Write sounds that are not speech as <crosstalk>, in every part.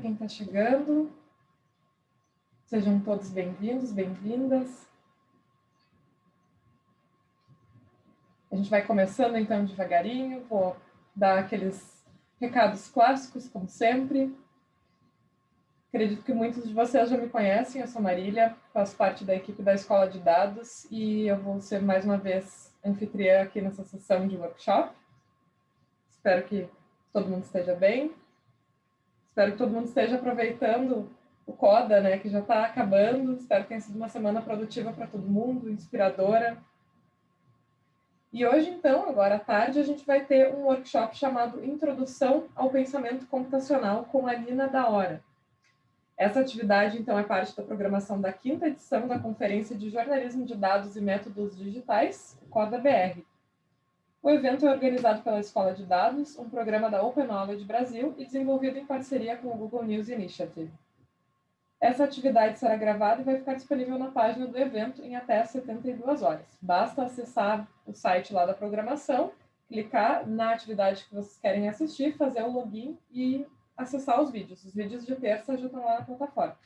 quem está chegando. Sejam todos bem-vindos, bem-vindas. A gente vai começando então devagarinho, vou dar aqueles recados clássicos, como sempre. Acredito que muitos de vocês já me conhecem, eu sou Marília, faço parte da equipe da Escola de Dados e eu vou ser mais uma vez anfitriã aqui nessa sessão de workshop. Espero que todo mundo esteja bem. Espero que todo mundo esteja aproveitando o CODA, né, que já está acabando. Espero que tenha sido uma semana produtiva para todo mundo, inspiradora. E hoje, então, agora à tarde, a gente vai ter um workshop chamado Introdução ao Pensamento Computacional com a Nina da Hora. Essa atividade, então, é parte da programação da quinta edição da Conferência de Jornalismo de Dados e Métodos Digitais, CODA-BR. O evento é organizado pela Escola de Dados, um programa da Open Knowledge Brasil e desenvolvido em parceria com o Google News Initiative. Essa atividade será gravada e vai ficar disponível na página do evento em até 72 horas. Basta acessar o site lá da programação, clicar na atividade que vocês querem assistir, fazer o login e acessar os vídeos. Os vídeos de terça já estão lá na plataforma.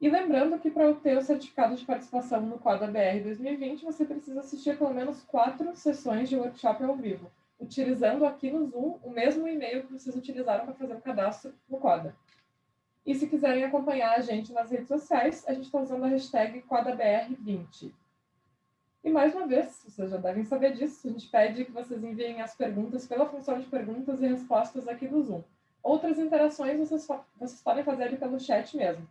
E lembrando que para obter o certificado de participação no Quadra BR 2020, você precisa assistir pelo menos quatro sessões de workshop ao vivo, utilizando aqui no Zoom o mesmo e-mail que vocês utilizaram para fazer o cadastro no Quadra. E se quiserem acompanhar a gente nas redes sociais, a gente está usando a hashtag QuadraBR20. E mais uma vez, vocês já devem saber disso, a gente pede que vocês enviem as perguntas pela função de perguntas e respostas aqui do Zoom. Outras interações vocês, vocês podem fazer pelo chat mesmo.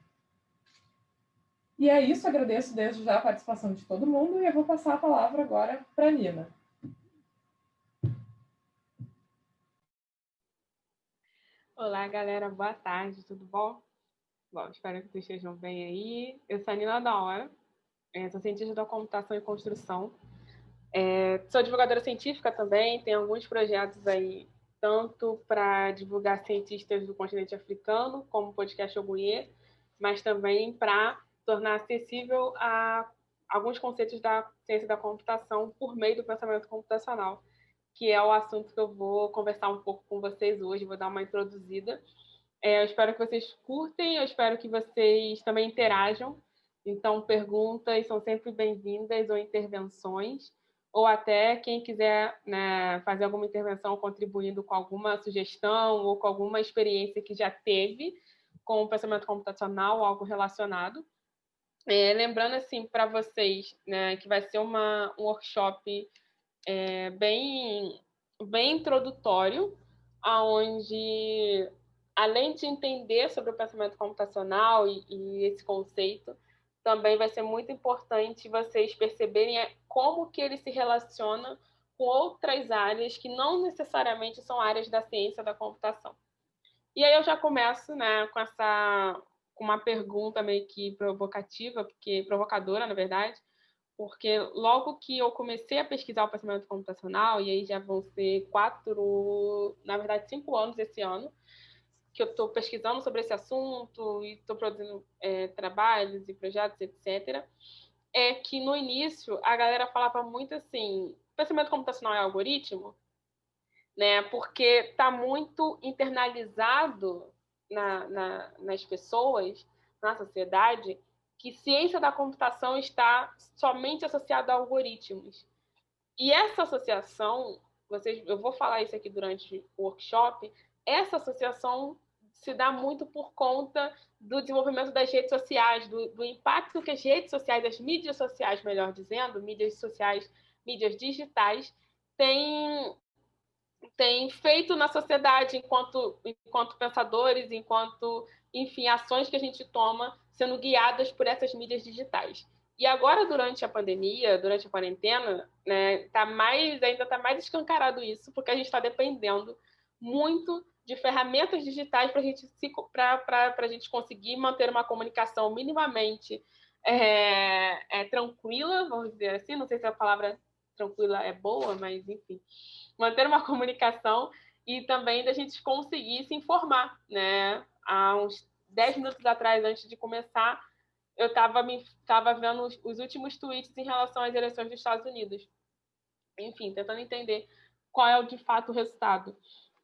E é isso, agradeço desde já a participação de todo mundo e eu vou passar a palavra agora para a Nina. Olá, galera, boa tarde, tudo bom? Bom, espero que vocês estejam bem aí. Eu sou a Nina da Hora, é, sou cientista da computação e construção. É, sou divulgadora científica também, tenho alguns projetos aí, tanto para divulgar cientistas do continente africano, como o podcast Ogunhê, mas também para tornar acessível a alguns conceitos da ciência da computação por meio do pensamento computacional que é o assunto que eu vou conversar um pouco com vocês hoje, vou dar uma introduzida. É, eu espero que vocês curtem, eu espero que vocês também interajam. Então, perguntas são sempre bem-vindas ou intervenções, ou até quem quiser né, fazer alguma intervenção contribuindo com alguma sugestão ou com alguma experiência que já teve com o pensamento computacional, algo relacionado. É, lembrando, assim, para vocês, né, que vai ser uma, um workshop é, bem, bem introdutório, aonde além de entender sobre o pensamento computacional e, e, esse conceito, também vai ser muito importante vocês perceberem é, como que ele se relaciona com outras áreas que não necessariamente são áreas da ciência da computação. E aí eu já começo né, com essa com uma pergunta meio que provocativa, porque provocadora, na verdade, porque logo que eu comecei a pesquisar o pensamento computacional, e aí já vão ser quatro, na verdade, cinco anos esse ano, que eu estou pesquisando sobre esse assunto e estou produzindo é, trabalhos e projetos, etc., é que no início a galera falava muito assim: pensamento computacional é algoritmo, né? Porque está muito internalizado na, na, nas pessoas, na sociedade, que ciência da computação está somente associada a algoritmos. E essa associação, vocês, eu vou falar isso aqui durante o workshop, essa associação se dá muito por conta do desenvolvimento das redes sociais, do, do impacto que as redes sociais, as mídias sociais, melhor dizendo, mídias sociais, mídias digitais, têm, têm feito na sociedade enquanto, enquanto pensadores, enquanto, enfim, ações que a gente toma sendo guiadas por essas mídias digitais. E agora, durante a pandemia, durante a quarentena, né, tá mais, ainda está mais escancarado isso, porque a gente está dependendo muito de ferramentas digitais para gente a gente conseguir manter uma comunicação minimamente é, é, tranquila, vamos dizer assim, não sei se a palavra tranquila é boa, mas enfim, manter uma <laughs> comunicação e também da gente conseguir se informar, né? Há uns dez minutos atrás, antes de começar, eu estava me tava vendo os, os, últimos tweets em relação às eleições dos Estados Unidos. Enfim, tentando entender qual é o de fato o resultado.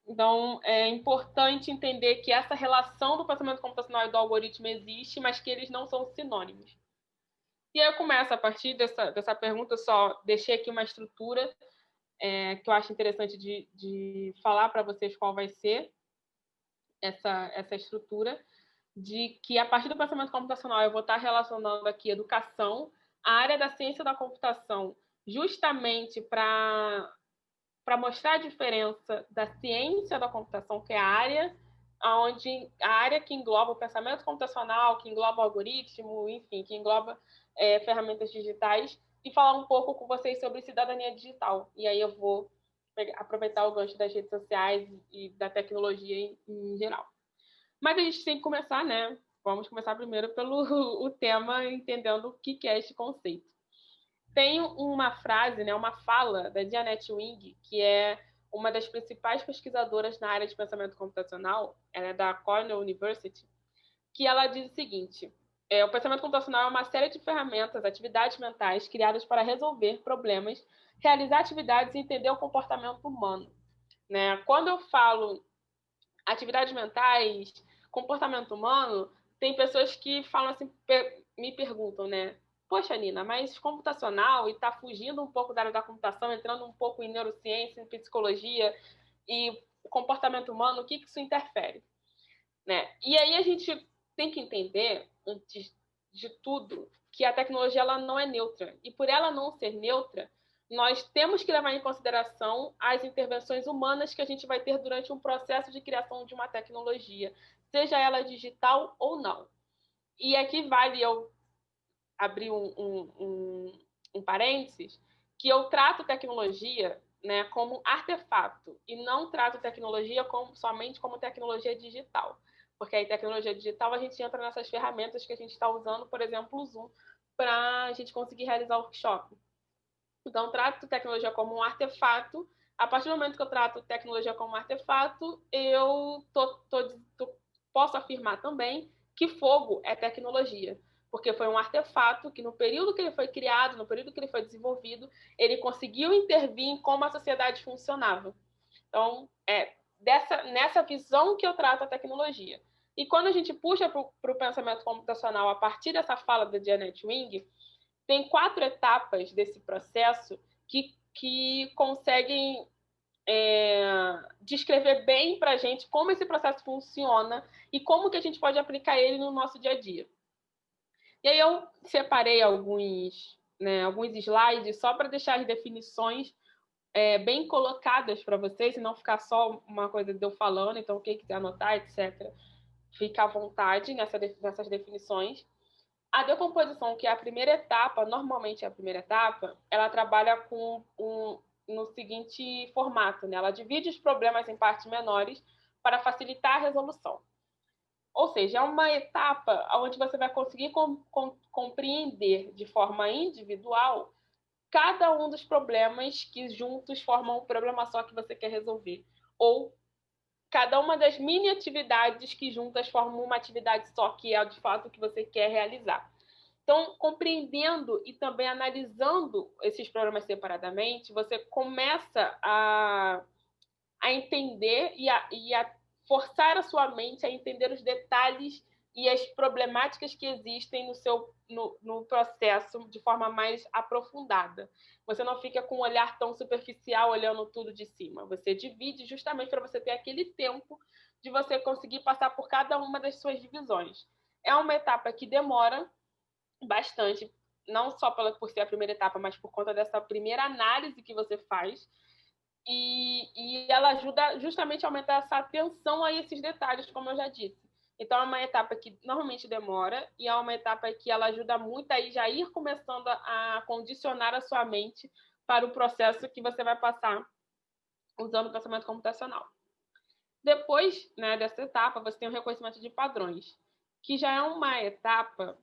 Então, é importante entender que essa relação do pensamento computacional e do algoritmo existe, mas que eles não são sinônimos. E aí eu começo a partir dessa, dessa pergunta, eu só deixei aqui uma estrutura é, que eu acho interessante de, de falar para vocês qual vai ser essa, essa estrutura, de que a partir do pensamento computacional eu vou estar relacionando aqui educação, a área da ciência da computação, justamente para para mostrar a diferença da ciência da computação, que é a área onde a área que engloba o pensamento computacional, que engloba o algoritmo, enfim, que engloba é, ferramentas digitais, e falar um pouco com vocês sobre cidadania digital. E aí eu vou aproveitar o gancho das redes sociais e da tecnologia em, em geral. Mas a gente tem que começar, né? Vamos começar primeiro pelo <laughs> o tema, entendendo o que é este conceito. Tem uma frase, né, uma fala da Janet Wing, que é uma das principais pesquisadoras na área de pensamento computacional, ela é da Cornell University, que ela diz o seguinte: é, o pensamento computacional é uma série de ferramentas, atividades mentais criadas para resolver problemas, realizar atividades e entender o comportamento humano. Né? Quando eu falo atividades mentais, comportamento humano, tem pessoas que falam assim, me perguntam, né? Poxa, Nina, mas computacional e está fugindo um pouco da área da computação, entrando um pouco em neurociência, em psicologia e comportamento humano, o que, que isso interfere? Né? E aí a gente tem que entender, antes de tudo, que a tecnologia ela não é neutra. E por ela não ser neutra, nós temos que levar em consideração as intervenções humanas que a gente vai ter durante um processo de criação de uma tecnologia, seja ela digital ou não. E aqui vale eu abrir um, um, um, um parênteses, que eu trato tecnologia né, como artefato e não trato tecnologia como, somente como tecnologia digital. Porque aí, tecnologia digital, a gente entra nessas ferramentas que a gente está usando, por exemplo, o Zoom, para a gente conseguir realizar o workshop. Então, trato tecnologia como um artefato. A partir do momento que eu trato tecnologia como um artefato, eu tô, tô, tô, posso afirmar também que fogo é tecnologia, porque foi um artefato que, no período que ele foi criado, no período que ele foi desenvolvido, ele conseguiu intervir em como a sociedade funcionava. Então, é dessa, nessa visão que eu trato a tecnologia. E quando a gente puxa para o pensamento computacional a partir dessa fala da Janet Wing, tem quatro etapas desse processo que, que conseguem é, descrever bem para a gente como esse processo funciona e como que a gente pode aplicar ele no nosso dia a dia. E aí eu separei alguns, né, alguns slides só para deixar as definições é, bem colocadas para vocês e não ficar só uma coisa de eu falando, então quem quiser anotar, etc., fica à vontade nessa, nessas definições. A decomposição, que é a primeira etapa, normalmente é a primeira etapa, ela trabalha com um, no seguinte formato, né? Ela divide os problemas em partes menores para facilitar a resolução. Ou seja, é uma etapa onde você vai conseguir com, com, compreender de forma individual cada um dos problemas que juntos formam um problema só que você quer resolver. Ou cada uma das mini atividades que juntas formam uma atividade só, que é de fato o que você quer realizar. Então, compreendendo e também analisando esses problemas separadamente, você começa a, a entender e a, e a forçar a sua mente a entender os detalhes e as problemáticas que existem no seu no, no, processo de forma mais aprofundada. Você não fica com um olhar tão superficial olhando tudo de cima. Você divide justamente para você ter aquele tempo de você conseguir passar por cada uma das suas divisões. É uma etapa que demora bastante, não só pela, por ser a primeira etapa, mas por conta dessa primeira análise que você faz. E, e ela ajuda justamente a aumentar essa atenção a esses detalhes, como eu já disse. Então, é uma etapa que normalmente demora e é uma etapa que ela ajuda muito a já ir começando a condicionar a sua mente para o processo que você vai passar usando o pensamento computacional. Depois né, dessa etapa, você tem o reconhecimento de padrões, que já é uma etapa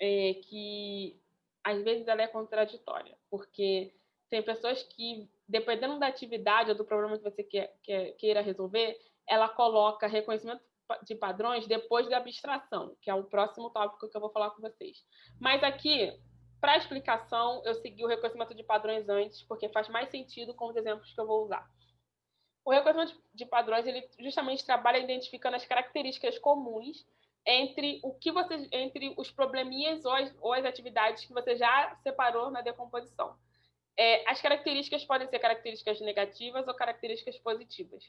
é, que, às vezes, ela é contraditória, porque tem pessoas que, dependendo da atividade ou do problema que você quer, quer, queira resolver, ela coloca reconhecimento de padrões depois da abstração, que é o próximo tópico que eu vou falar com vocês. Mas aqui, para explicação, eu segui o reconhecimento de padrões antes, porque faz mais sentido com os exemplos que eu vou usar. O reconhecimento de padrões, ele justamente trabalha identificando as características comuns entre o que você, entre os probleminhas ou as, ou as atividades que você já separou na decomposição. É, as características podem ser características negativas ou características positivas.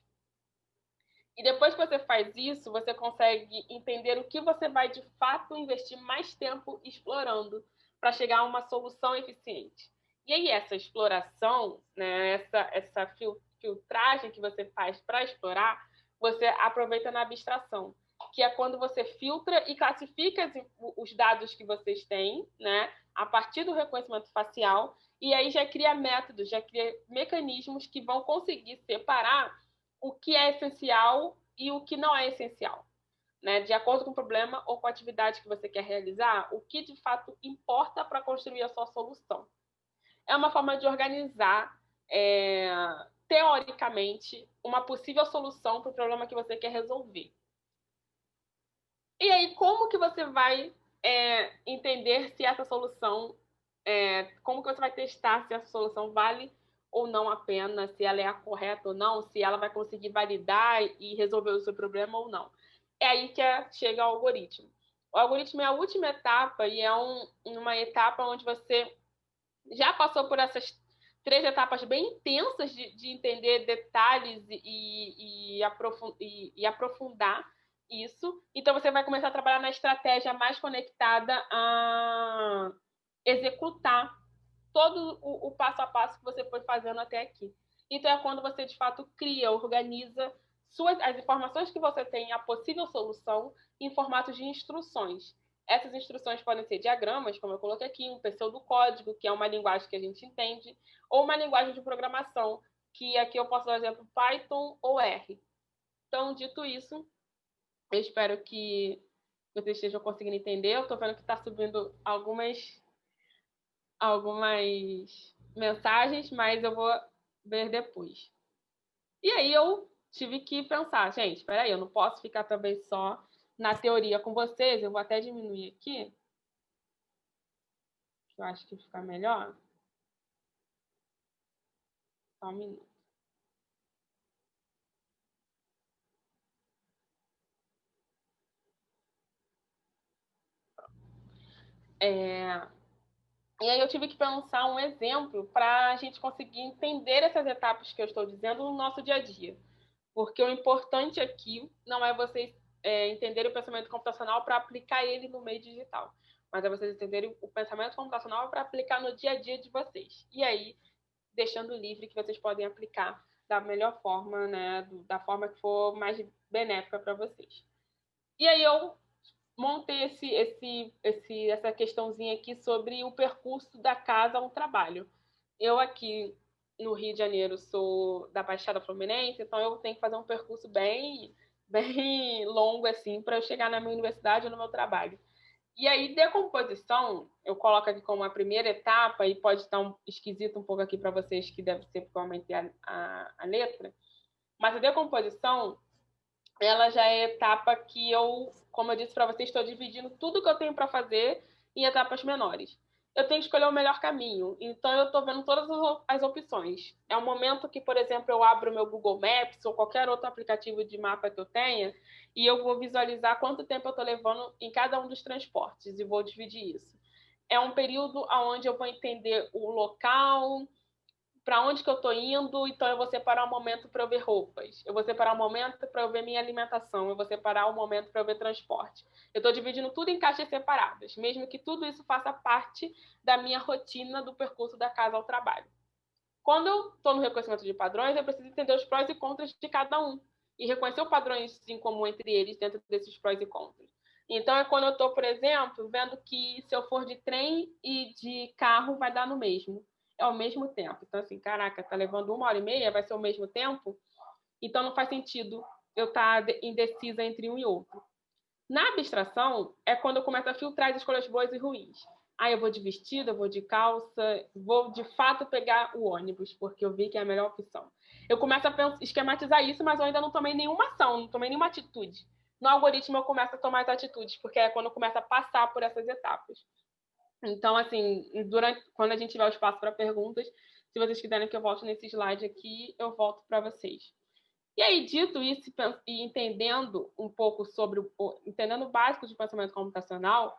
E depois que você faz isso, você consegue entender o que você vai de fato investir mais tempo explorando para chegar a uma solução eficiente. E aí essa exploração, né, essa, essa filtragem que você faz para explorar, você aproveita na abstração, que é quando você filtra e classifica os dados que vocês têm, né, a partir do reconhecimento facial, e aí já cria métodos, já cria mecanismos que vão conseguir separar o que é essencial e o que não é essencial. Né? De acordo com o problema ou com a atividade que você quer realizar, o que de fato importa para construir a sua solução. É uma forma de organizar, é, teoricamente, uma possível solução para o problema que você quer resolver. E aí, como que você vai é, entender se essa solução, é, como que você vai testar se essa solução vale ou não a pena, se ela é a correta ou não, se ela vai conseguir validar e resolver o seu problema ou não. É aí que é, chega o algoritmo. O algoritmo é a última etapa e é um, uma etapa onde você já passou por essas três etapas bem intensas de, de entender detalhes e, e, aprofund, e, e aprofundar isso. Então, você vai começar a trabalhar na estratégia mais conectada a executar todo o, o, passo a passo que você foi fazendo até aqui. Então, é quando você, de fato, cria, organiza suas, as informações que você tem, a possível solução, em formato de instruções. Essas instruções podem ser diagramas, como eu coloquei aqui, um pseudocódigo, que é uma linguagem que a gente entende, ou uma linguagem de programação, que aqui eu posso dar exemplo Python ou R. Então, dito isso, eu espero que vocês estejam conseguindo entender. Eu estou vendo que está subindo algumas algumas mensagens, mas eu vou ver depois. E aí eu tive que pensar, gente, espera aí, eu não posso ficar também só na teoria com vocês, eu vou até diminuir aqui. Eu acho que fica melhor. Só um minuto. É, e aí eu tive que pensar um exemplo para a gente conseguir entender essas etapas que eu estou dizendo no nosso dia a dia. Porque o importante aqui não é vocês é, entenderem o pensamento computacional para aplicar ele no meio digital, mas é vocês entenderem o pensamento computacional para aplicar no dia a dia de vocês. E aí, deixando livre que vocês podem aplicar da melhor forma, né, da forma que for mais benéfica para vocês. E aí eu montei esse, esse, esse, essa questãozinha aqui sobre o percurso da casa ao trabalho. Eu aqui no Rio de Janeiro sou da Baixada Fluminense, então eu tenho que fazer um percurso bem, <laughs> bem longo assim para eu chegar na minha universidade ou no meu trabalho. E aí, decomposição, eu coloco aqui como a primeira etapa, e pode estar um, esquisito um pouco aqui para vocês, que deve ser porque eu aumentei a, a, a letra, mas a decomposição ela já é etapa que eu, como eu disse para vocês, estou dividindo tudo que eu tenho para fazer em etapas menores. Eu tenho que escolher o melhor caminho, então eu estou vendo todas as opções. É um momento que, por exemplo, eu abro meu Google Maps ou qualquer outro aplicativo de mapa que eu tenha e eu vou visualizar quanto tempo eu estou levando em cada um dos transportes e vou dividir isso. É um período onde eu vou entender o local, para onde que eu estou indo, então eu vou separar um momento para eu ver roupas, eu vou separar um momento para eu ver minha alimentação, eu vou separar um momento para eu ver transporte. Eu estou dividindo tudo em caixas separadas, mesmo que tudo isso faça parte da minha rotina do percurso da casa ao trabalho. Quando eu estou no reconhecimento de padrões, eu preciso entender os prós e contras de cada um e reconhecer os padrões em comum entre eles dentro desses prós e contras. Então, é quando eu estou, por exemplo, vendo que se eu for de trem e de carro, vai dar no mesmo ao mesmo tempo. Então, assim, caraca, tá levando uma hora e meia, vai ser o mesmo tempo? Então, não faz sentido eu estar tá indecisa entre um e outro. Na abstração, é quando eu começo a filtrar as escolhas boas e ruins. Ah, eu vou de vestido, eu vou de calça, vou de fato pegar o ônibus, porque eu vi que é a melhor opção. Eu começo a esquematizar isso, mas eu ainda não tomei nenhuma ação, não tomei nenhuma atitude. No algoritmo, eu começo a tomar as atitudes, porque é quando eu começo a passar por essas etapas. Então, assim, durante, quando a gente tiver o espaço para perguntas, se vocês quiserem que eu volte nesse slide aqui, eu volto para vocês. E aí, dito isso e entendendo um pouco sobre o entendendo o básico de pensamento computacional,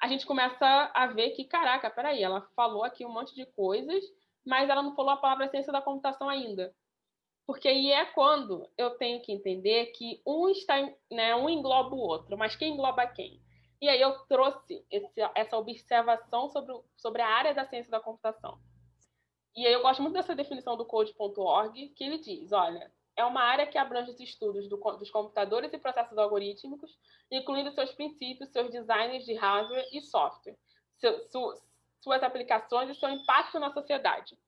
a gente começa a ver que, caraca, peraí, ela falou aqui um monte de coisas, mas ela não falou a palavra ciência da computação ainda. Porque aí é quando eu tenho que entender que um está, né, um engloba o outro, mas quem engloba quem? E aí eu trouxe esse, essa observação sobre, sobre a área da ciência da computação. E aí eu gosto muito dessa definição do code.org, que ele diz, olha, é uma área que abrange os estudos do, dos computadores e processos algorítmicos, incluindo seus princípios, seus designs de hardware e software, seu, su, suas aplicações e seu impacto na sociedade.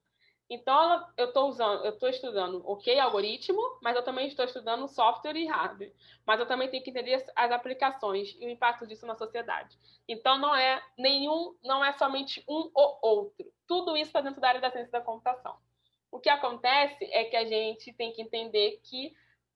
Então, eu estou usando, eu estou estudando, ok, algoritmo, mas eu também estou estudando software e hardware. Mas eu também tenho que entender as aplicações e o impacto disso na sociedade. Então, não é nenhum, não é somente um ou outro. Tudo isso está dentro da área da ciência da computação. O que acontece é que a gente tem que entender que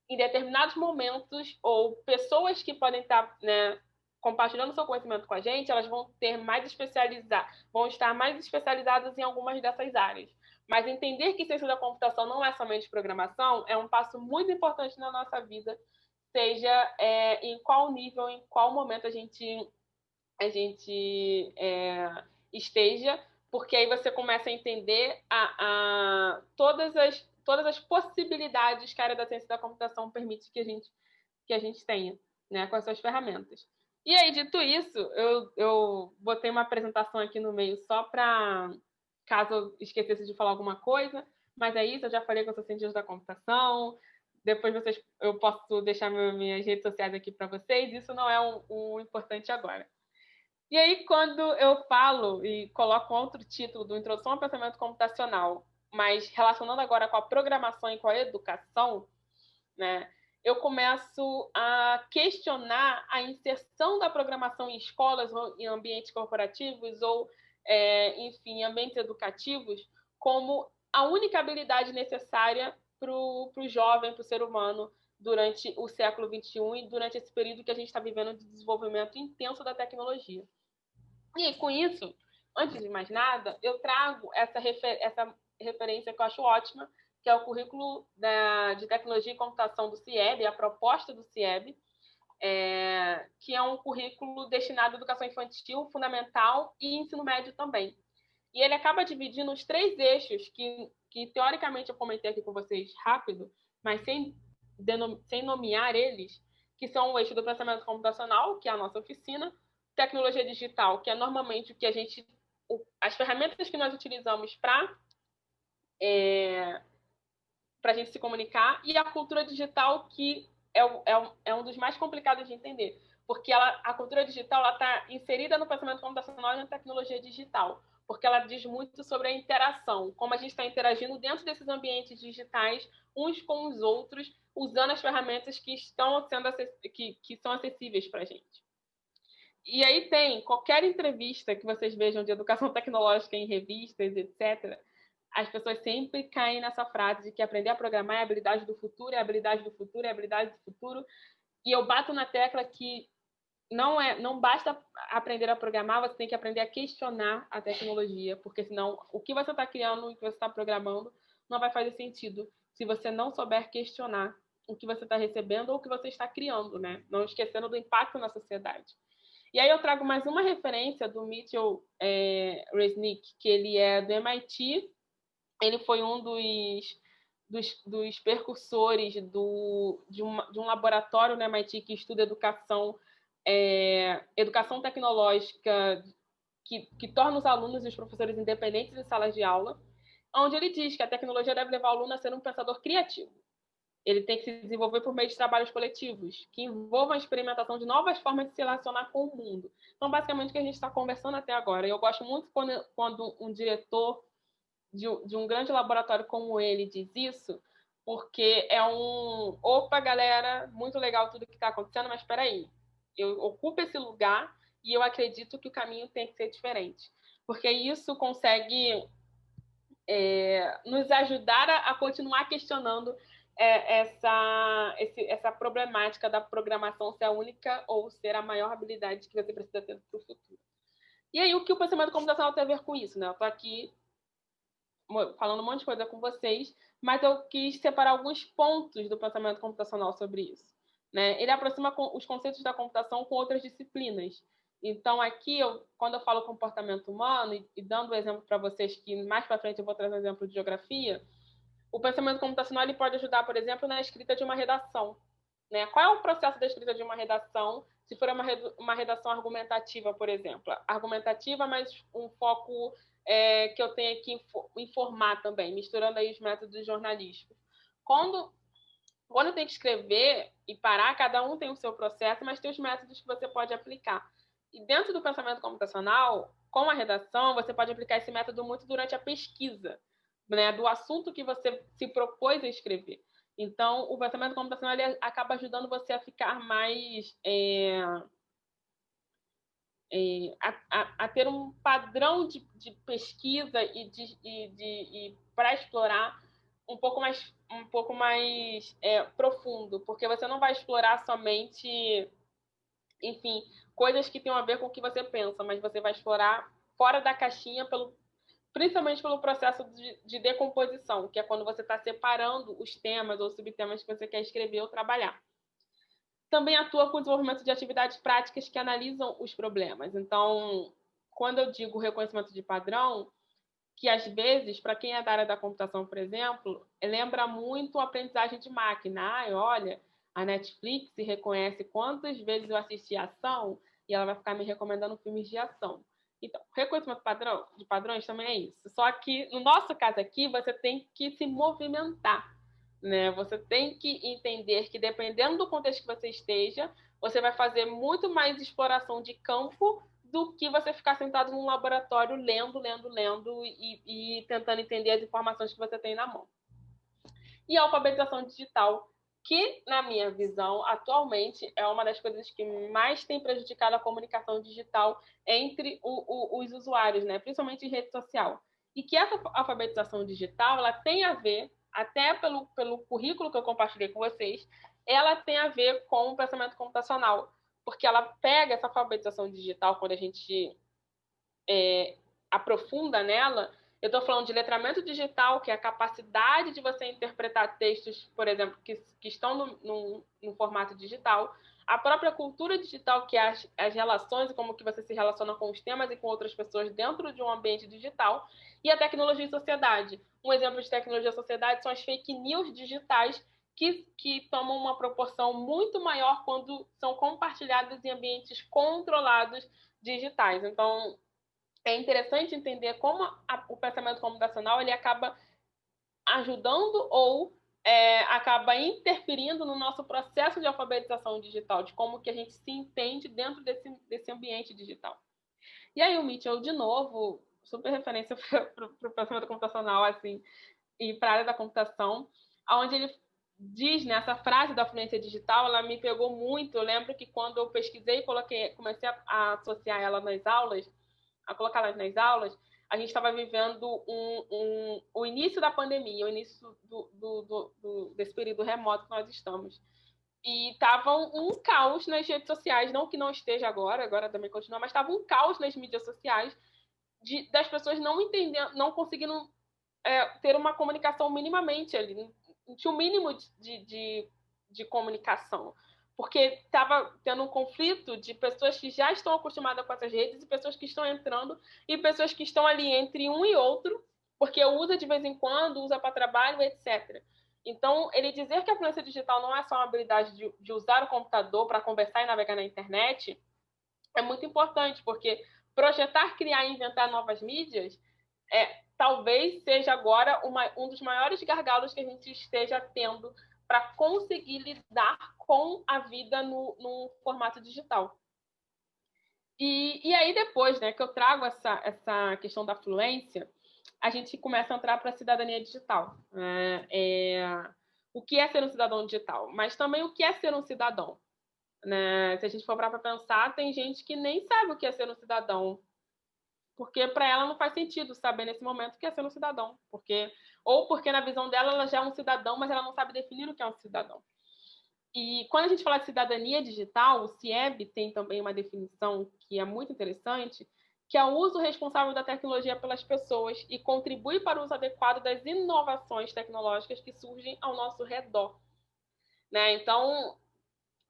em determinados momentos ou pessoas que podem estar né, compartilhando seu conhecimento com a gente, elas vão ter mais especializar, vão estar mais especializadas em algumas dessas áreas. Mas entender que ciência da computação não é somente programação é um passo muito importante na nossa vida, seja é, em qual nível, em qual momento a gente, a gente é, esteja, porque aí você começa a entender a, a, todas, as, todas as possibilidades que a área da ciência da computação permite que a gente, que a gente tenha né, com as suas ferramentas. E aí, dito isso, eu, eu botei uma apresentação aqui no meio só para caso eu esquecesse de falar alguma coisa. Mas é isso, eu já falei com os cientistas da computação. Depois vocês, eu posso deixar minhas redes sociais aqui para vocês. Isso não é o um importante agora. E aí, quando eu falo e coloco outro título do Introdução ao Pensamento Computacional, mas relacionando agora com a programação e com a educação, né, eu começo a questionar a inserção da programação em escolas, em ambientes corporativos ou é, enfim, ambientes educativos, como a única habilidade necessária para o jovem, para o ser humano, durante o século XXI e durante esse período que a gente está vivendo de desenvolvimento intenso da tecnologia. E com isso, antes de mais nada, eu trago essa, refer essa referência que eu acho ótima, que é o currículo da, de tecnologia e computação do CIEB, a proposta do CIEB, é, que é um currículo destinado à educação infantil, fundamental e ensino médio também. E ele acaba dividindo os três eixos que, que teoricamente, eu comentei aqui com vocês rápido, mas sem, sem nomear eles, que são o eixo do pensamento computacional, que é a nossa oficina, tecnologia digital, que é normalmente o que a gente. O, as ferramentas que nós utilizamos para é, para a gente se comunicar, e a cultura digital, que é, é, é um dos mais complicados de entender, porque ela, a cultura digital está inserida no pensamento computacional e na tecnologia digital, porque ela diz muito sobre a interação, como a gente está interagindo dentro desses ambientes digitais, uns com os outros, usando as ferramentas que estão sendo que, que são acessíveis para a gente. E aí tem qualquer entrevista que vocês vejam de educação <laughs> tecnológica em revistas, etc as pessoas sempre caem nessa frase de que aprender a programar é habilidade do futuro, é habilidade do futuro, é habilidade do futuro. E eu bato na tecla que não é, não basta aprender a programar, você tem que aprender a questionar a tecnologia, porque senão o que você está criando, o que você está programando, não vai fazer sentido se você não souber questionar o que você está recebendo ou o que você está criando, né? Não esquecendo do impacto na sociedade. E aí eu trago mais uma referência do Mitchell é, Resnick, que ele é do MIT ele foi um dos, dos, dos percursores do, de, uma, de um laboratório no MIT que estuda educação, é, educação tecnológica que, que torna os alunos e os professores independentes em salas de aula, onde ele diz que a tecnologia deve levar o aluno a ser um pensador criativo. Ele tem que se desenvolver por meio de trabalhos coletivos, que envolvam a experimentação de novas formas de se relacionar com o mundo. Então, basicamente, o que a gente está conversando até agora. Eu gosto muito quando, quando um diretor de, de um grande laboratório como ele diz isso, porque é um. Opa, galera, muito legal tudo que está acontecendo, mas espera aí, eu ocupo esse lugar e eu acredito que o caminho tem que ser diferente. Porque isso consegue é, nos ajudar a, a, continuar questionando é, essa, esse, essa problemática da programação ser a única ou ser a maior habilidade que você precisa ter para o futuro. E aí, o que o pensamento computacional tem a ver com isso? Né? Eu estou aqui falando um monte de coisa com vocês, mas eu quis separar alguns pontos do pensamento computacional sobre isso. Né? Ele aproxima os conceitos da computação com outras disciplinas. Então, aqui, eu, quando eu falo comportamento humano, e, e dando o um exemplo para vocês, que mais para frente eu vou trazer um exemplo de geografia, o pensamento computacional ele pode ajudar, por exemplo, na escrita de uma redação. Né? Qual é o processo da escrita de uma redação, se for uma, uma redação argumentativa, por exemplo? Argumentativa, mas um foco é, que eu tenho que informar também, misturando aí os métodos jornalísticos. Quando, quando eu tenho que escrever e parar, cada um tem o seu processo, mas tem os métodos que você pode aplicar. E dentro do pensamento computacional, com a redação, você pode aplicar esse método muito durante a pesquisa, né, do assunto que você se propôs a escrever. Então, o pensamento computacional acaba ajudando você a ficar mais. É, é, a, a, a, ter um padrão de, de pesquisa e, de, e, e para explorar um pouco mais, um pouco mais é, profundo, porque você não vai explorar somente, enfim, coisas que tenham a ver com o que você pensa, mas você vai explorar fora da caixinha, pelo, principalmente pelo processo de, de decomposição, que é quando você está separando os temas ou subtemas que você quer escrever ou trabalhar. Também atua com o desenvolvimento de atividades práticas que analisam os problemas. Então, quando eu digo reconhecimento de padrão, que às vezes, para quem é da área da computação, por exemplo, lembra muito a aprendizagem de máquina. Ah, olha, a Netflix reconhece quantas vezes eu assisti ação e ela vai ficar me recomendando filmes de ação. Então, reconhecimento padrão, de padrões também é isso. Só que, no nosso caso aqui, você tem que se movimentar. Né? Você tem que entender que, dependendo do contexto que você esteja, você vai fazer muito mais exploração de campo do que você ficar sentado num laboratório lendo, lendo, lendo e, e tentando entender as informações que você tem na mão. E a alfabetização digital que, na minha visão, atualmente é uma das coisas que mais tem prejudicado a comunicação digital entre o, o, os usuários, né? principalmente em rede social. E que essa alfabetização digital ela tem a ver, até pelo, pelo currículo que eu compartilhei com vocês, ela tem a ver com o pensamento computacional, porque ela pega essa alfabetização digital, quando a gente é, aprofunda nela, eu estou falando de letramento digital, que é a capacidade de você interpretar textos, por exemplo, que, que estão no, no, no formato digital. A própria cultura digital, que é as, as relações e como que você se relaciona com os temas e com outras pessoas dentro de um ambiente digital. E a tecnologia e sociedade. Um exemplo de tecnologia e sociedade são as fake news digitais, que, que, tomam uma proporção muito maior quando são compartilhadas em ambientes controlados digitais. Então, é interessante entender como a, o pensamento computacional ele acaba ajudando ou é, acaba interferindo no nosso processo de alfabetização digital, de como que a gente se entende dentro desse, desse ambiente digital. E aí o Mitchell, de novo, super referência <laughs> para o pensamento computacional, assim, e para a área da computação, onde ele diz nessa frase da fluência digital, ela me pegou muito. Eu lembro que quando eu pesquisei, coloquei, comecei a, a associar ela nas aulas, a colocar nas aulas, a gente estava vivendo um, um, o início da pandemia, o início do, do, do, desse período remoto que nós estamos. E estava um, caos nas redes sociais, não que não esteja agora, agora também continua, mas estava um caos nas mídias sociais de, das pessoas não entendendo, não conseguindo é, ter uma comunicação minimamente ali, tinha um mínimo de, de, de comunicação porque estava tendo um conflito de pessoas que já estão acostumadas com essas redes e pessoas que estão entrando e pessoas que estão ali entre um e outro, porque usa de vez em quando, usa para trabalho, etc. Então, ele dizer que a fluência digital não é só uma habilidade de, de usar o computador para conversar e navegar na internet é muito importante, porque projetar, criar e inventar novas mídias é, talvez seja agora uma, um dos maiores gargalos que a gente esteja tendo para conseguir lidar com a vida no, no formato digital. E, e aí depois, né, que eu trago essa, essa questão da fluência, a gente começa a entrar para a cidadania digital. Né? É, o que é ser um cidadão digital, mas também o que é ser um cidadão. Né? Se a gente for para pensar, tem gente que nem sabe o que é ser um cidadão, porque para ela não faz sentido saber nesse momento o que é ser um cidadão, porque ou porque na visão dela ela já é um cidadão, mas ela não sabe definir o que é um cidadão. E quando a gente fala de cidadania digital, o CIEB tem também uma definição que é muito interessante, que é o uso responsável da tecnologia pelas pessoas e contribui para o uso adequado das inovações tecnológicas que surgem ao nosso redor. Né? Então,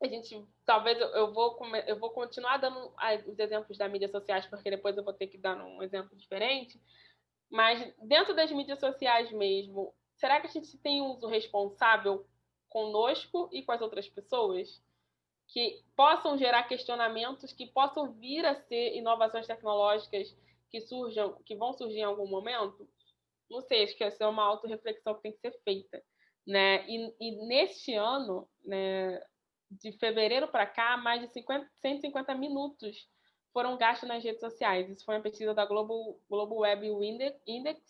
a gente talvez eu vou eu vou continuar dando os exemplos das mídias sociais porque depois eu vou ter que dar um exemplo diferente mas dentro das mídias sociais mesmo será que a gente tem um uso responsável conosco e com as outras pessoas? Que possam gerar questionamentos que possam vir a ser inovações tecnológicas que surjam que vão surgir em algum momento? Não sei acho que essa é uma autorreflexão que tem que ser feita né? E, e neste ano né de fevereiro para cá, mais de 50, 150 minutos foram gastos nas redes sociais. Isso foi uma pesquisa da Global, Global Web Index,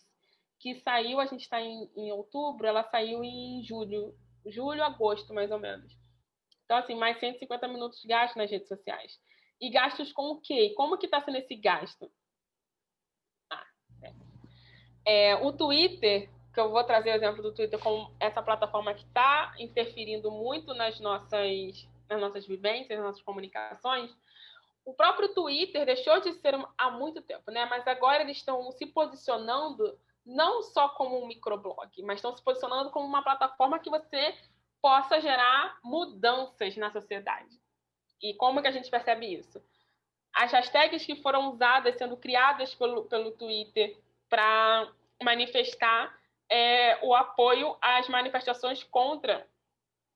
que saiu, a gente está em, em outubro, ela saiu em julho, julho, agosto, mais ou menos. Então, assim, mais 150 minutos gastos nas redes sociais. E gastos com o quê? Como que está sendo esse gasto? Ah, é. É, o Twitter que eu vou trazer o exemplo do Twitter como essa plataforma que está interferindo muito nas nossas, nas nossas vivências, nas nossas comunicações, o próprio Twitter deixou de ser há muito tempo, né? Mas agora eles estão se posicionando não só como um microblog, mas estão se posicionando como uma plataforma que você possa gerar mudanças na sociedade. E como que a gente percebe isso? As hashtags que foram usadas, sendo criadas pelo, pelo Twitter para manifestar é, o apoio às manifestações contra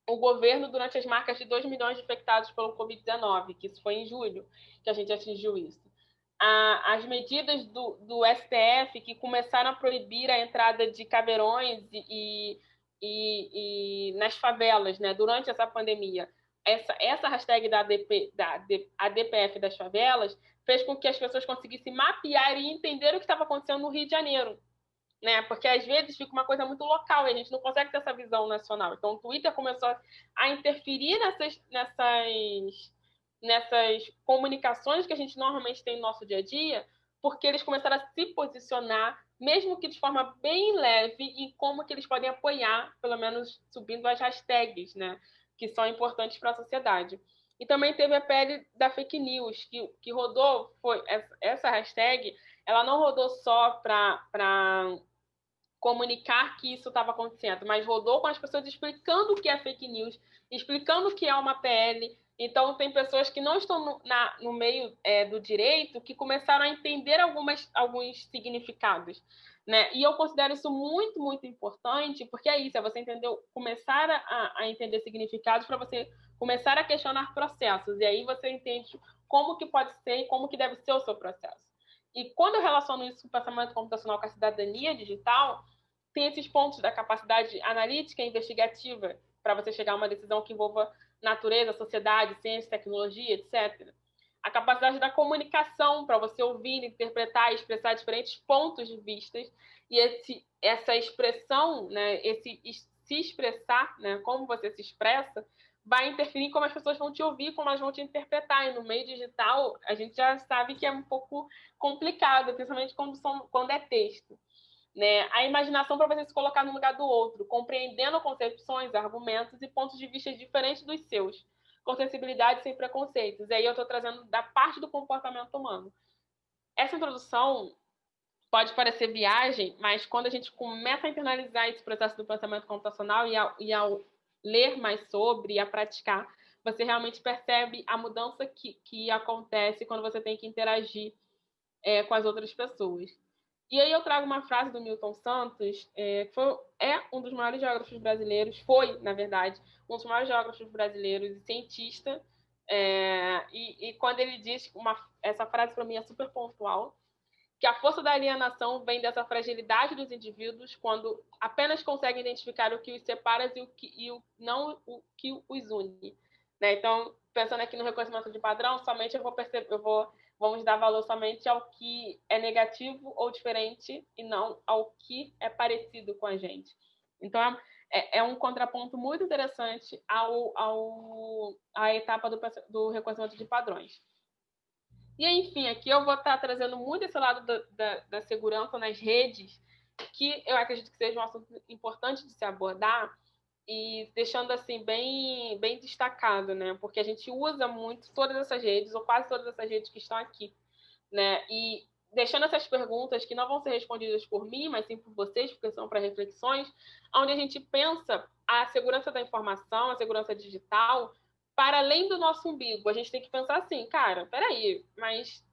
o governo durante as marcas de 2 milhões de infectados pelo Covid-19, que isso foi em julho que a gente atingiu isso. as medidas do, do, STF que começaram a proibir a entrada de caveirões e, e, e nas favelas né, durante essa pandemia. Essa, essa hashtag da, ADP, da ADPF das favelas fez com que as pessoas conseguissem mapear e entender o que estava acontecendo no Rio de Janeiro né? Porque às vezes fica uma coisa muito local e a gente não consegue ter essa visão nacional. Então o Twitter começou a interferir nessas, nessas, nessas comunicações que a gente normalmente tem no nosso dia a dia, porque eles começaram a se posicionar, mesmo que de forma bem leve, em como que eles podem apoiar, pelo menos subindo as hashtags, né? Que são importantes para a sociedade. E também teve a pele da fake news, que, que rodou, foi essa, hashtag, ela não rodou só para comunicar que isso estava acontecendo, mas rodou com as pessoas explicando o que é fake news, explicando o que é uma PL. Então, tem pessoas que não estão no, na, no meio é, do direito que começaram a entender algumas, alguns significados. Né? E eu considero isso muito, muito importante, porque é isso, é você entender, começar a, a entender significados para você começar a questionar processos. E aí você entende como que pode ser e como que deve ser o seu processo. E quando eu relaciono isso com o pensamento computacional com a cidadania digital, tem esses pontos da capacidade analítica e investigativa para você chegar a uma decisão que envolva natureza, sociedade, ciência, tecnologia, etc. A capacidade da comunicação para você ouvir, interpretar e expressar diferentes pontos de vista e esse, essa expressão, né, esse se expressar, né, como você se expressa, vai interferir em como as pessoas vão te ouvir, como elas vão te interpretar. E no meio digital, a gente já sabe que é um pouco complicado, principalmente quando, são, quando é texto. Né? A imaginação para você se colocar no lugar do outro, compreendendo concepções, argumentos e pontos de vista diferentes dos seus, com sensibilidade sem preconceitos. E aí eu estou trazendo da parte do comportamento humano. Essa introdução pode parecer viagem, mas quando a gente começa a internalizar esse processo do pensamento computacional e ao, e ao ler mais sobre e a praticar, você realmente percebe a mudança que, que acontece quando você tem que interagir é, com as outras pessoas. E aí eu trago uma frase do Milton Santos, é, que foi, é um dos maiores geógrafos brasileiros, foi, na verdade, um dos maiores geógrafos brasileiros e cientista. É, e, e, quando ele diz, uma, essa frase para mim é super pontual, que a força da alienação vem dessa fragilidade dos indivíduos quando apenas conseguem identificar o que os separa e o que e o, não o que os une. Né? Então, pensando aqui no reconhecimento de padrão, somente eu vou perceber, eu vou vamos dar valor somente ao que é negativo ou diferente e não ao que é parecido com a gente. Então, é, é um contraponto muito interessante ao, ao, à etapa do, do reconhecimento de padrões. E, enfim, aqui eu vou estar trazendo muito esse lado da, da, da segurança nas redes, que eu acredito que seja um assunto importante de se abordar, e deixando assim bem bem destacado, né? Porque a gente usa muito todas essas redes ou quase todas essas redes que estão aqui, né? E deixando essas perguntas que não vão ser respondidas por mim, mas sim por vocês, porque são para reflexões, onde a gente pensa a segurança da informação, a segurança digital, para além do nosso umbigo. A gente tem que pensar assim, cara, peraí, mas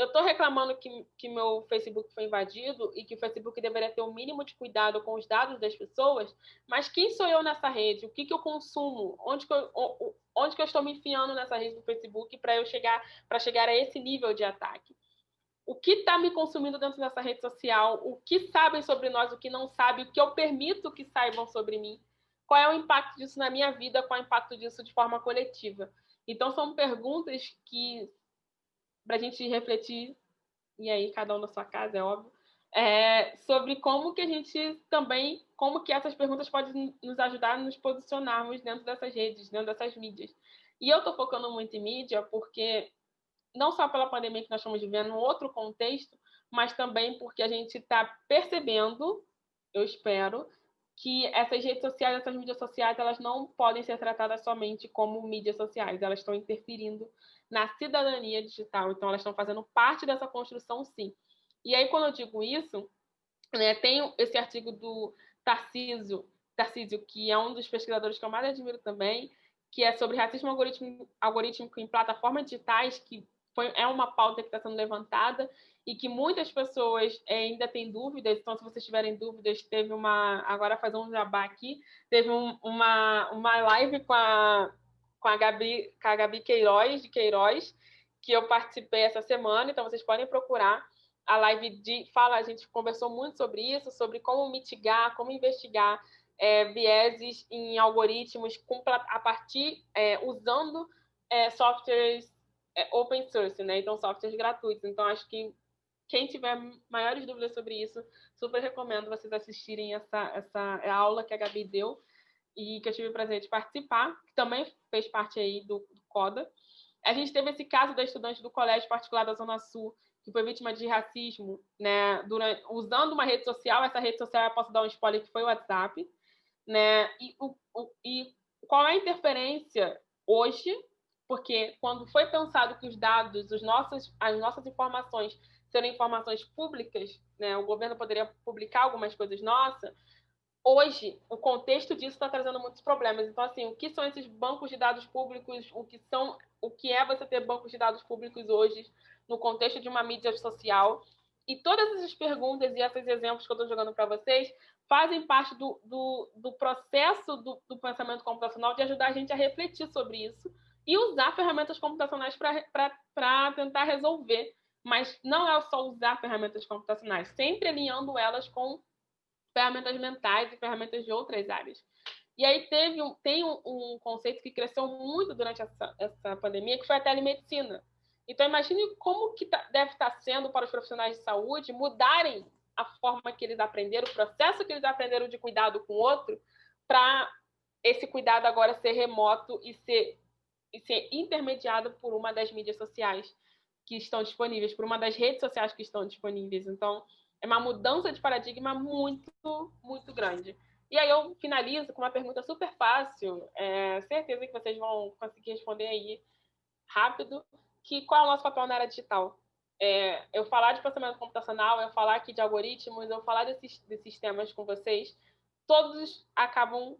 eu estou reclamando que, que meu Facebook foi invadido e que o Facebook deveria ter o um mínimo de cuidado com os dados das pessoas, mas quem sou eu nessa rede? O que, que eu consumo? Onde que eu, onde que eu estou me enfiando nessa rede do Facebook para eu chegar para chegar a esse nível de ataque? O que está me consumindo dentro dessa rede social? O que sabem sobre nós? O que não sabem? O que eu permito que saibam sobre mim? Qual é o impacto disso na minha vida? Qual é o impacto disso de forma coletiva? Então são perguntas que para a gente refletir, e aí cada um na sua casa, é óbvio, é, sobre como que a gente também, como que essas perguntas podem nos ajudar a nos posicionarmos dentro dessas redes, dentro dessas mídias. E eu estou focando muito em mídia porque, não só pela pandemia que nós estamos vivendo, em outro contexto, mas também porque a gente está percebendo, eu espero, que essas redes sociais, essas mídias sociais, elas não podem ser tratadas somente como mídias sociais, elas estão interferindo na cidadania digital. Então, elas estão fazendo parte dessa construção, sim. E aí, quando eu digo isso, né, tem esse artigo do Tarcísio, Tarcísio, que é um dos pesquisadores que eu mais admiro também, que é sobre racismo algorítmico, algorítmico em plataformas digitais, que foi, é uma pauta que está sendo levantada e que muitas pessoas é, ainda têm dúvidas. Então, se vocês tiverem dúvidas, teve uma. Agora, fazer um jabá aqui, teve um, uma, uma live com a com a Gabi, com a Gabi Queiroz, de Queiroz, que eu participei essa semana, então vocês podem procurar a live de fala, a gente conversou muito sobre isso, sobre como mitigar, como investigar é, vieses em algoritmos com, a partir é, usando é, softwares é, open source, né? Então softwares gratuitos. Então acho que quem tiver maiores dúvidas sobre isso, super recomendo vocês assistirem essa, essa aula que a Gabi deu e que eu tive o prazer de participar, que também fez parte aí do, do CODA. A gente teve esse caso da estudante do Colégio Particular da Zona Sul, que foi vítima de racismo, né, durante, usando uma rede social, essa rede social, eu posso dar um spoiler, que foi o WhatsApp, né, e, o, o, e qual é a interferência hoje, porque quando foi pensado que os dados, os nossos, as nossas informações serão informações públicas, né, o governo poderia publicar algumas coisas nossas, hoje, o contexto disso está trazendo muitos problemas. Então, assim, o que são esses bancos de dados públicos? O que são, o que é você ter bancos de dados públicos hoje no contexto de uma mídia social? E todas essas perguntas e esses exemplos que eu estou jogando para vocês fazem parte do, do, do processo do, do, pensamento computacional de ajudar a gente a refletir sobre isso e usar ferramentas computacionais para tentar resolver. Mas não é só usar ferramentas computacionais, sempre alinhando elas com ferramentas mentais e ferramentas de outras áreas. E aí teve um, tem um, um conceito que cresceu muito durante essa, essa pandemia, que foi a telemedicina. Então imagine como que tá, deve estar sendo para os profissionais de saúde mudarem a forma que eles aprenderam, o processo que eles aprenderam de cuidado com o outro, para esse cuidado agora ser remoto e ser, e ser intermediado por uma das mídias sociais que estão disponíveis, por uma das redes sociais que estão disponíveis. Então, é uma mudança de paradigma muito, muito grande. E aí eu finalizo com uma pergunta super fácil, é, certeza que vocês vão conseguir responder aí rápido, que qual é o nosso papel na área digital? É, eu falar de processamento computacional, eu falar aqui de algoritmos, eu falar desses, desses temas com vocês, todos acabam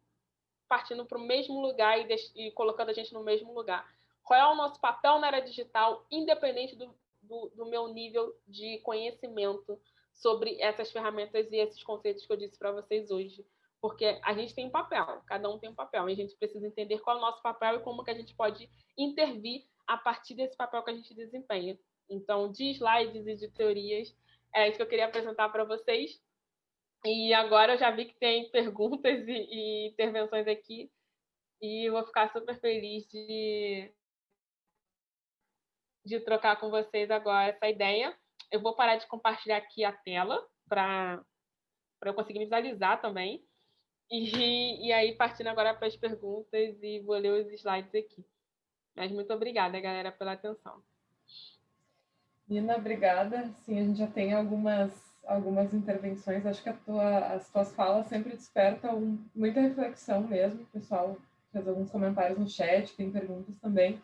partindo para o mesmo lugar e, e, colocando a gente no mesmo lugar. Qual é o nosso papel na área digital, independente do, do, do meu nível de conhecimento sobre essas ferramentas e esses conceitos que eu disse para vocês hoje. Porque a gente tem um papel, cada um tem um papel, e a gente precisa entender qual é o nosso papel e como que a gente pode intervir a partir desse papel que a gente desempenha. Então, de slides e de teorias, é isso que eu queria apresentar para vocês. E agora eu já vi que tem perguntas e, e intervenções aqui, e vou ficar super feliz de, de trocar com vocês agora essa ideia eu vou parar de compartilhar aqui a tela para eu conseguir visualizar também. E, e aí, partindo agora para as perguntas, e vou ler os slides aqui. Mas muito obrigada, galera, pela atenção. Nina, obrigada. Sim, a gente já tem algumas, algumas intervenções. Acho que tua, as tuas falas sempre despertam muita reflexão mesmo. O pessoal fez alguns comentários no chat, tem perguntas também.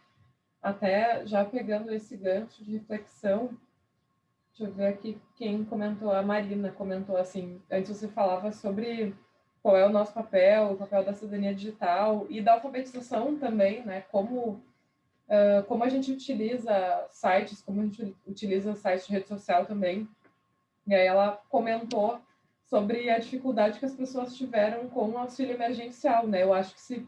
Até já pegando esse gancho de reflexão, Deixa eu ver aqui quem comentou, a Marina comentou assim, antes você falava sobre qual é o nosso papel, o papel da cidadania digital e da alfabetização também, né? Como, como a gente utiliza sites, como a gente utiliza sites de rede social também. E aí ela comentou sobre a dificuldade que as pessoas tiveram com o auxílio emergencial, né? Eu acho que se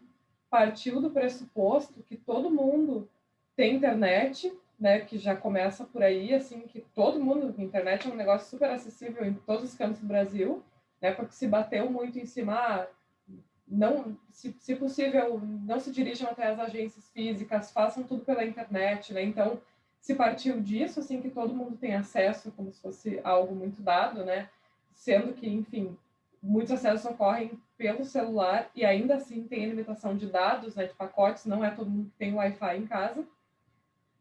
partiu do pressuposto que todo mundo tem internet, né, que já começa por aí, assim, que todo mundo, internet é um negócio super acessível em todos os cantos do Brasil, né, porque se bateu muito em cima, ah, não, se, se possível, não se dirijam até as agências físicas, façam tudo pela internet, né, então se partiu disso, assim, que todo mundo tem acesso, como se fosse algo muito dado, né, sendo que, enfim, muitos acessos ocorrem pelo celular e ainda assim tem limitação de dados, né, de pacotes, não é todo mundo que tem Wi-Fi em casa,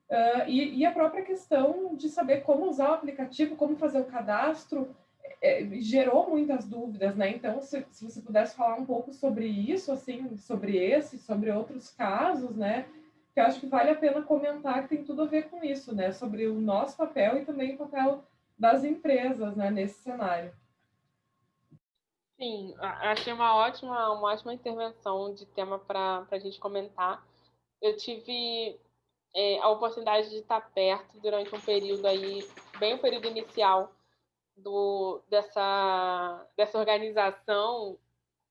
Uh, e, e, a própria questão de saber como usar o aplicativo, como fazer o cadastro, é, gerou muitas dúvidas, né? Então, se, se, você pudesse falar um pouco sobre isso, assim, sobre esse, sobre outros casos, né? Que eu acho que vale a pena comentar que tem tudo a ver com isso, né? Sobre o nosso papel e também o papel das empresas, né? Nesse cenário. Sim, achei uma ótima, uma ótima intervenção de tema para a gente comentar. Eu tive é, a oportunidade de estar perto durante um período aí, bem o período inicial do, dessa, dessa organização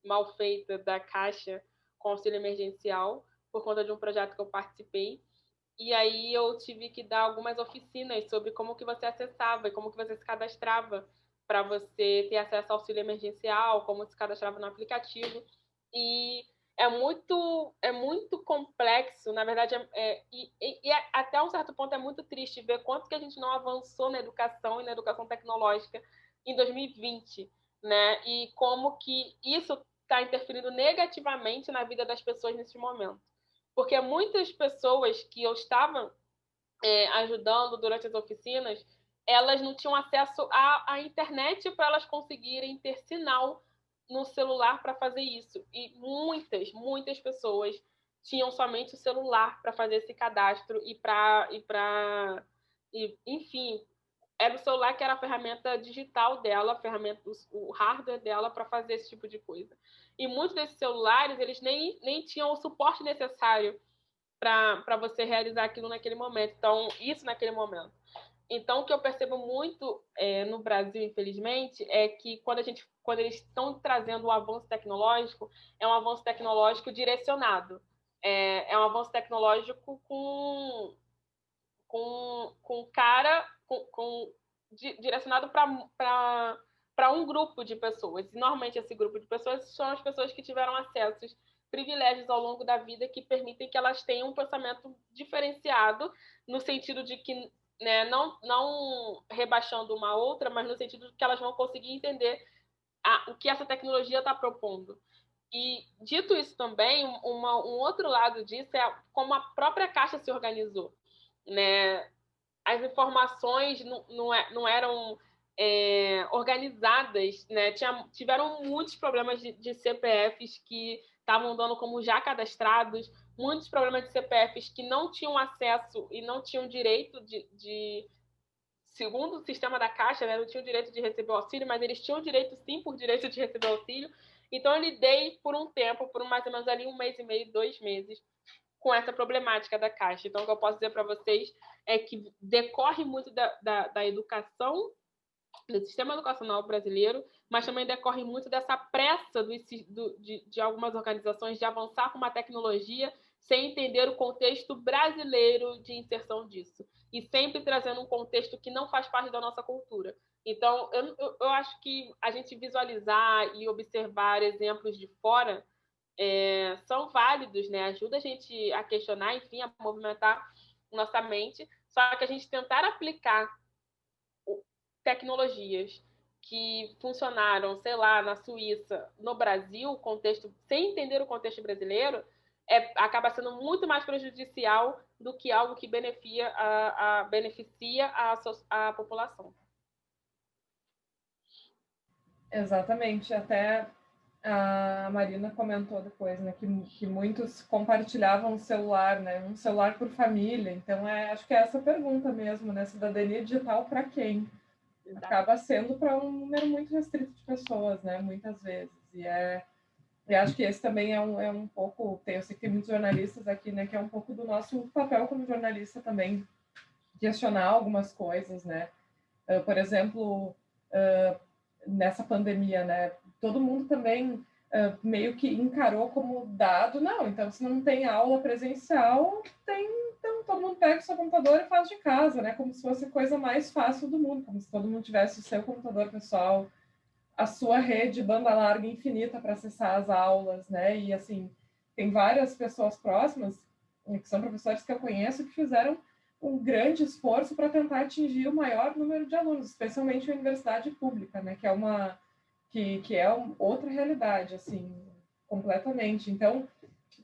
mal feita da Caixa com auxílio emergencial, por conta de um projeto que eu participei. E aí eu tive que dar algumas oficinas sobre como que você acessava e como que você se cadastrava para você ter acesso ao auxílio emergencial, como se cadastrava no aplicativo. E é muito é muito complexo, na verdade, é, é, e, e, é, até um certo ponto é muito triste ver quanto que a gente não avançou na educação e na educação tecnológica em 2020, né? E como que isso está interferindo negativamente na vida das pessoas nesse momento. Porque muitas pessoas que eu estava é, ajudando durante as oficinas, elas não tinham acesso à, à internet para elas conseguirem ter sinal no celular para fazer isso. E muitas, muitas pessoas tinham somente o celular para fazer esse cadastro e para e para enfim, era o celular que era a ferramenta digital dela, a ferramenta o hardware dela para fazer esse tipo de coisa. E muitos desses celulares, eles nem, nem tinham o suporte necessário para você realizar aquilo naquele momento. Então, isso naquele momento. Então, o que eu percebo muito é, no Brasil, infelizmente, é que quando, a gente, quando eles estão trazendo o avanço tecnológico, é um avanço tecnológico direcionado. É, é um avanço tecnológico com, com, com cara, com, com di, direcionado para um grupo de pessoas. E, normalmente, esse grupo de pessoas são as pessoas que tiveram acessos privilégios ao longo da vida que permitem que elas tenham um pensamento diferenciado, no sentido de que né, não, não rebaixando uma outra, mas no sentido de que elas vão conseguir entender a, o que essa tecnologia está propondo. E, dito isso também, uma, um outro lado disso é como a própria Caixa se organizou. Né? As informações não, não, é, não eram é, organizadas, né? Tinha, tiveram muitos problemas de, de CPFs que estavam dando como já cadastrados, muitos problemas de CPFs que não tinham acesso e não tinham direito de, de segundo o sistema da Caixa, né, não tinham direito de receber auxílio, mas eles tinham direito sim por direito de receber auxílio. Então eu lidei por um tempo, por mais ou menos ali um mês e meio, dois meses, com essa problemática da Caixa. Então o que eu posso dizer para vocês é que decorre muito da, da, da educação do sistema educacional brasileiro, mas também decorre muito dessa pressa do, do, de, de, algumas organizações de avançar com uma tecnologia sem entender o contexto brasileiro de inserção disso. E sempre trazendo um contexto que não faz parte da nossa cultura. Então, eu, eu, acho que a gente visualizar e observar exemplos de fora é, são válidos, né? Ajuda a gente a questionar, enfim, a movimentar nossa mente. Só que a gente tentar aplicar tecnologias que funcionaram, sei lá, na Suíça, no Brasil, contexto, sem entender o contexto brasileiro, é, acaba sendo muito mais prejudicial do que algo que beneficia a, a beneficia a, a população. Exatamente. Até a Marina comentou depois, né, que, que muitos compartilhavam o celular, né, um celular por família. Então, é, acho que é essa pergunta mesmo, né, cidadania digital para quem? Acaba sendo para um número muito restrito de pessoas, né? Muitas vezes. E é e acho que esse também é um, é um pouco, tem, eu sei que tem muitos jornalistas aqui, né, que é um pouco do nosso papel como jornalista também, questionar algumas coisas, né? Uh, por exemplo, uh, nessa pandemia, né, todo mundo também uh, meio que encarou como dado, não, então se não tem aula presencial, tem, todo mundo pega o seu computador e faz de casa, né, como se fosse a coisa mais fácil do mundo, como se todo mundo tivesse o seu computador pessoal, a sua rede banda larga infinita para acessar as aulas, né? E assim, tem várias pessoas próximas, que são professores que eu conheço, que fizeram um grande esforço para tentar atingir o maior número de alunos, especialmente a universidade pública, né? Que é uma que, que é outra realidade, assim, completamente. Então,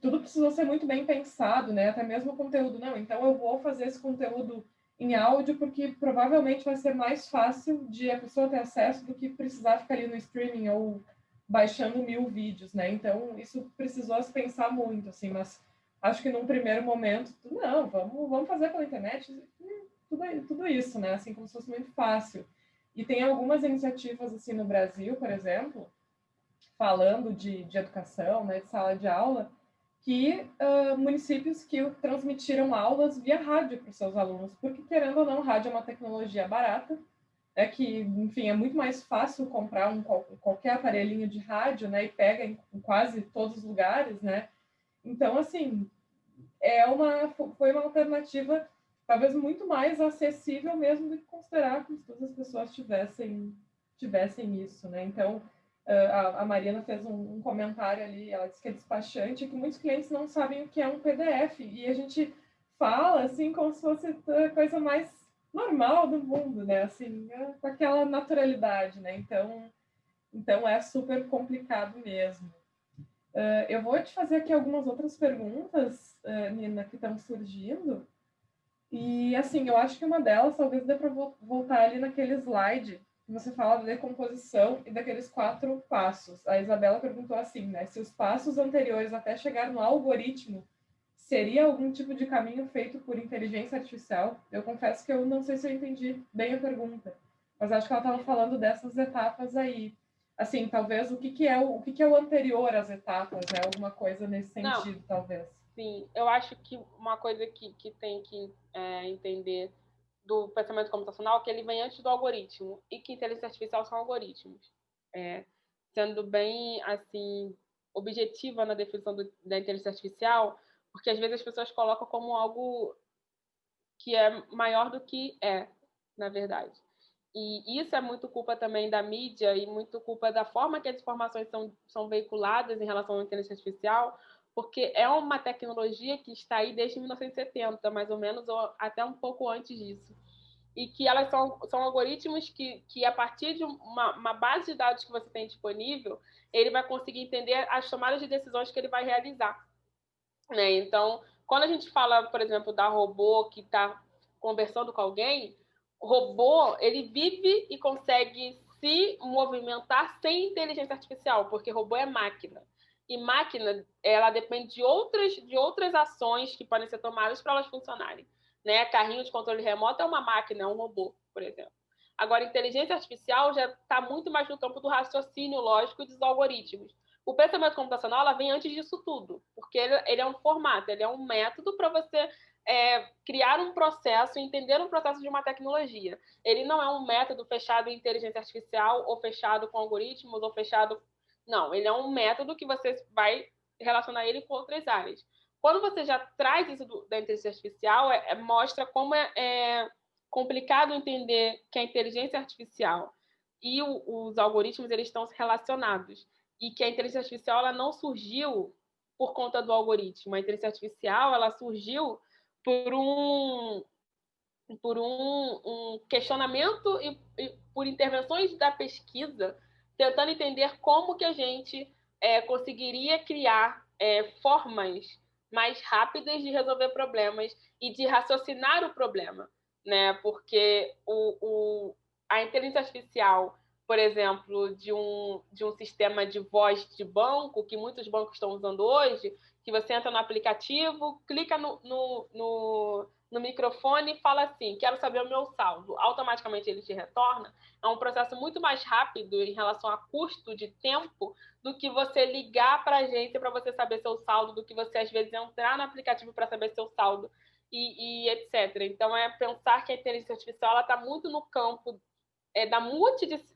tudo precisou ser muito bem pensado, né? Até mesmo o conteúdo. Não, então eu vou fazer esse conteúdo em áudio, porque provavelmente vai ser mais fácil de a pessoa ter acesso do que precisar ficar ali no streaming ou baixando mil vídeos, né? Então, isso precisou se pensar muito, assim, mas acho que num primeiro momento, não, vamos, vamos fazer pela internet, tudo, tudo isso, né? Assim, como se fosse muito fácil. E tem algumas iniciativas, assim, no Brasil, por exemplo, falando de, de educação, né, de sala de aula, que uh, municípios que transmitiram aulas via rádio para os seus alunos, porque querendo ou não, rádio é uma tecnologia barata, é que, enfim, é muito mais fácil comprar um, qualquer aparelhinho de rádio, né, e pega em, quase todos os lugares, né, então, assim, é uma, foi uma alternativa talvez muito mais acessível mesmo do que considerar que todas as pessoas tivessem, tivessem isso, né, então, a, Mariana fez um, comentário ali, ela disse que é despachante, que muitos clientes não sabem o que é um PDF, e a gente fala assim como se fosse a coisa mais normal do mundo, né? Assim, é, com aquela naturalidade, né? Então, então é super complicado mesmo. Uh, eu vou te fazer aqui algumas outras perguntas, uh, Nina, que estão surgindo. E, assim, eu acho que uma delas talvez dê para voltar ali naquele slide você fala da decomposição e daqueles quatro passos. A Isabela perguntou assim, né? Se os passos anteriores até chegar no algoritmo seria algum tipo de caminho feito por inteligência artificial? Eu confesso que eu não sei se eu entendi bem a pergunta, mas acho que ela estava falando dessas etapas aí. Assim, talvez o que, que é o, o que, que é o anterior às etapas, né? Alguma coisa nesse sentido, não. talvez. Sim, eu acho que uma coisa que, que tem que é, entender do pensamento computacional que ele vem antes do algoritmo e que inteligência artificial são algoritmos. É, sendo bem assim objetiva na definição do, da inteligência artificial, porque às vezes as pessoas colocam como algo que é maior do que é, na verdade. E isso é muito culpa também da mídia e muito culpa da forma que as informações são, são veiculadas em relação à inteligência artificial, porque é uma tecnologia que está aí desde 1970, mais ou menos, ou até um pouco antes disso. E que elas são, são algoritmos que, que, a partir de uma, uma base de dados que você tem disponível, ele vai conseguir entender as tomadas de decisões que ele vai realizar. Né? Então, quando a gente fala, por exemplo, da robô que está conversando com alguém, o robô ele vive e consegue se movimentar sem inteligência artificial, porque robô é máquina. E máquina, ela depende de outras, de outras ações que podem ser tomadas para elas funcionarem. Né? Carrinho de controle remoto é uma máquina, é um robô, por exemplo. Agora, inteligência artificial já está muito mais no campo do raciocínio lógico e dos algoritmos. O pensamento computacional vem antes disso tudo, porque ele, ele é um formato, ele é um método para você é, criar um processo, entender um processo de uma tecnologia. Ele não é um método fechado em inteligência artificial, ou fechado com algoritmos, ou fechado não, ele é um método que você vai relacionar ele com outras áreas. Quando você já traz isso do, da inteligência artificial, é, é, mostra como é, é, complicado entender que a inteligência artificial e o, os algoritmos eles estão relacionados e que a inteligência artificial ela não surgiu por conta do algoritmo. A inteligência artificial ela surgiu por um por um, um questionamento e, e por intervenções da pesquisa tentando entender como que a gente é, conseguiria criar é, formas mais rápidas de resolver problemas e de raciocinar o problema, né? Porque o, o, a inteligência artificial, por exemplo, de um, de um sistema de voz de banco, que muitos bancos estão usando hoje, que você entra no aplicativo, clica no, no, no no microfone e fala assim: quero saber o meu saldo. Automaticamente ele te retorna. É um processo muito mais rápido em relação a custo de tempo do que você ligar para a agência para você saber seu saldo, do que você às vezes entrar no aplicativo para saber seu saldo e, e, etc. Então é pensar que a inteligência artificial está muito no campo é, da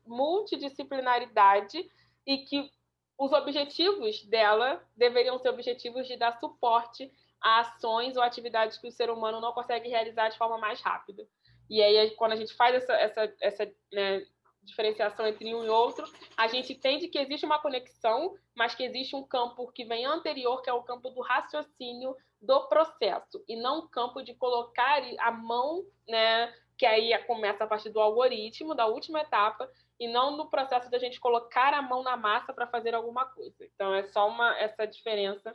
multidisciplinaridade e que os objetivos dela deveriam ser objetivos de dar suporte ações ou atividades que o ser humano não consegue realizar de forma mais rápida. E aí, quando a gente faz essa, essa, essa né, diferenciação entre um e outro, a gente entende que existe uma conexão, mas que existe um campo que vem anterior, que é o campo do raciocínio do processo, e não o campo de colocar a mão, né, que aí começa a partir do algoritmo, da última etapa, e não no processo da gente colocar a mão na massa para fazer alguma coisa. Então, é só uma, essa diferença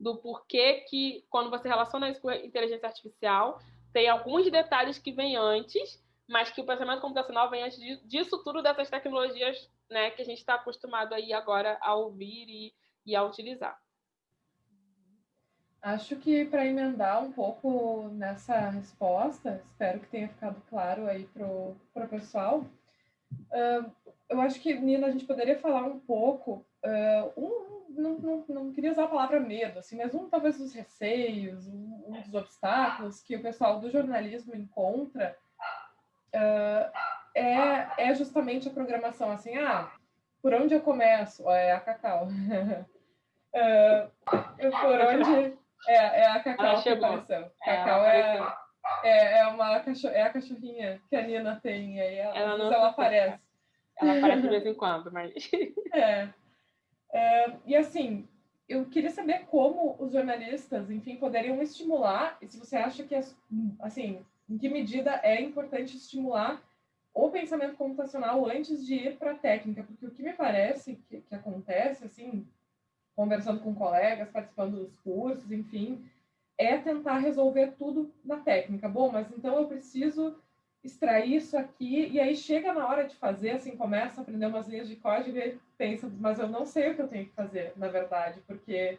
do porquê que, quando você relaciona isso com inteligência artificial, tem alguns detalhes que vêm antes, mas que o pensamento computacional vem antes disso tudo, dessas tecnologias né, que a gente está acostumado aí agora a ouvir e, e a utilizar. Acho que para emendar um pouco nessa resposta, espero que tenha ficado claro aí para o pessoal, uh, eu acho que, Nina, a gente poderia falar um pouco, uh, um, não, não, não, queria usar a palavra medo, assim, mas um talvez dos receios, um, um dos obstáculos que o pessoal do jornalismo encontra uh, é, é justamente a programação, assim, ah, por onde eu começo? É a Cacau. <laughs> eu, por onde é, é a Cacau que apareceu. É, Cacau é, é, é, uma cachorro, é a cachorrinha que a Nina tem. Aí ela, ela, não ela aparece. Ela aparece de vez em <laughs> quando, mas. É. é. E assim, eu queria saber como os jornalistas, enfim, poderiam estimular, e se você acha que, assim, em que medida é importante estimular o pensamento computacional antes de ir para a técnica, porque o que me parece que, que acontece, assim, conversando com colegas, participando dos cursos, enfim, é tentar resolver tudo na técnica. Bom, mas então eu preciso extrair isso aqui, e aí chega na hora de fazer, assim, começa a aprender umas linhas de código e pensa, mas eu não sei o que eu tenho que fazer, na verdade, porque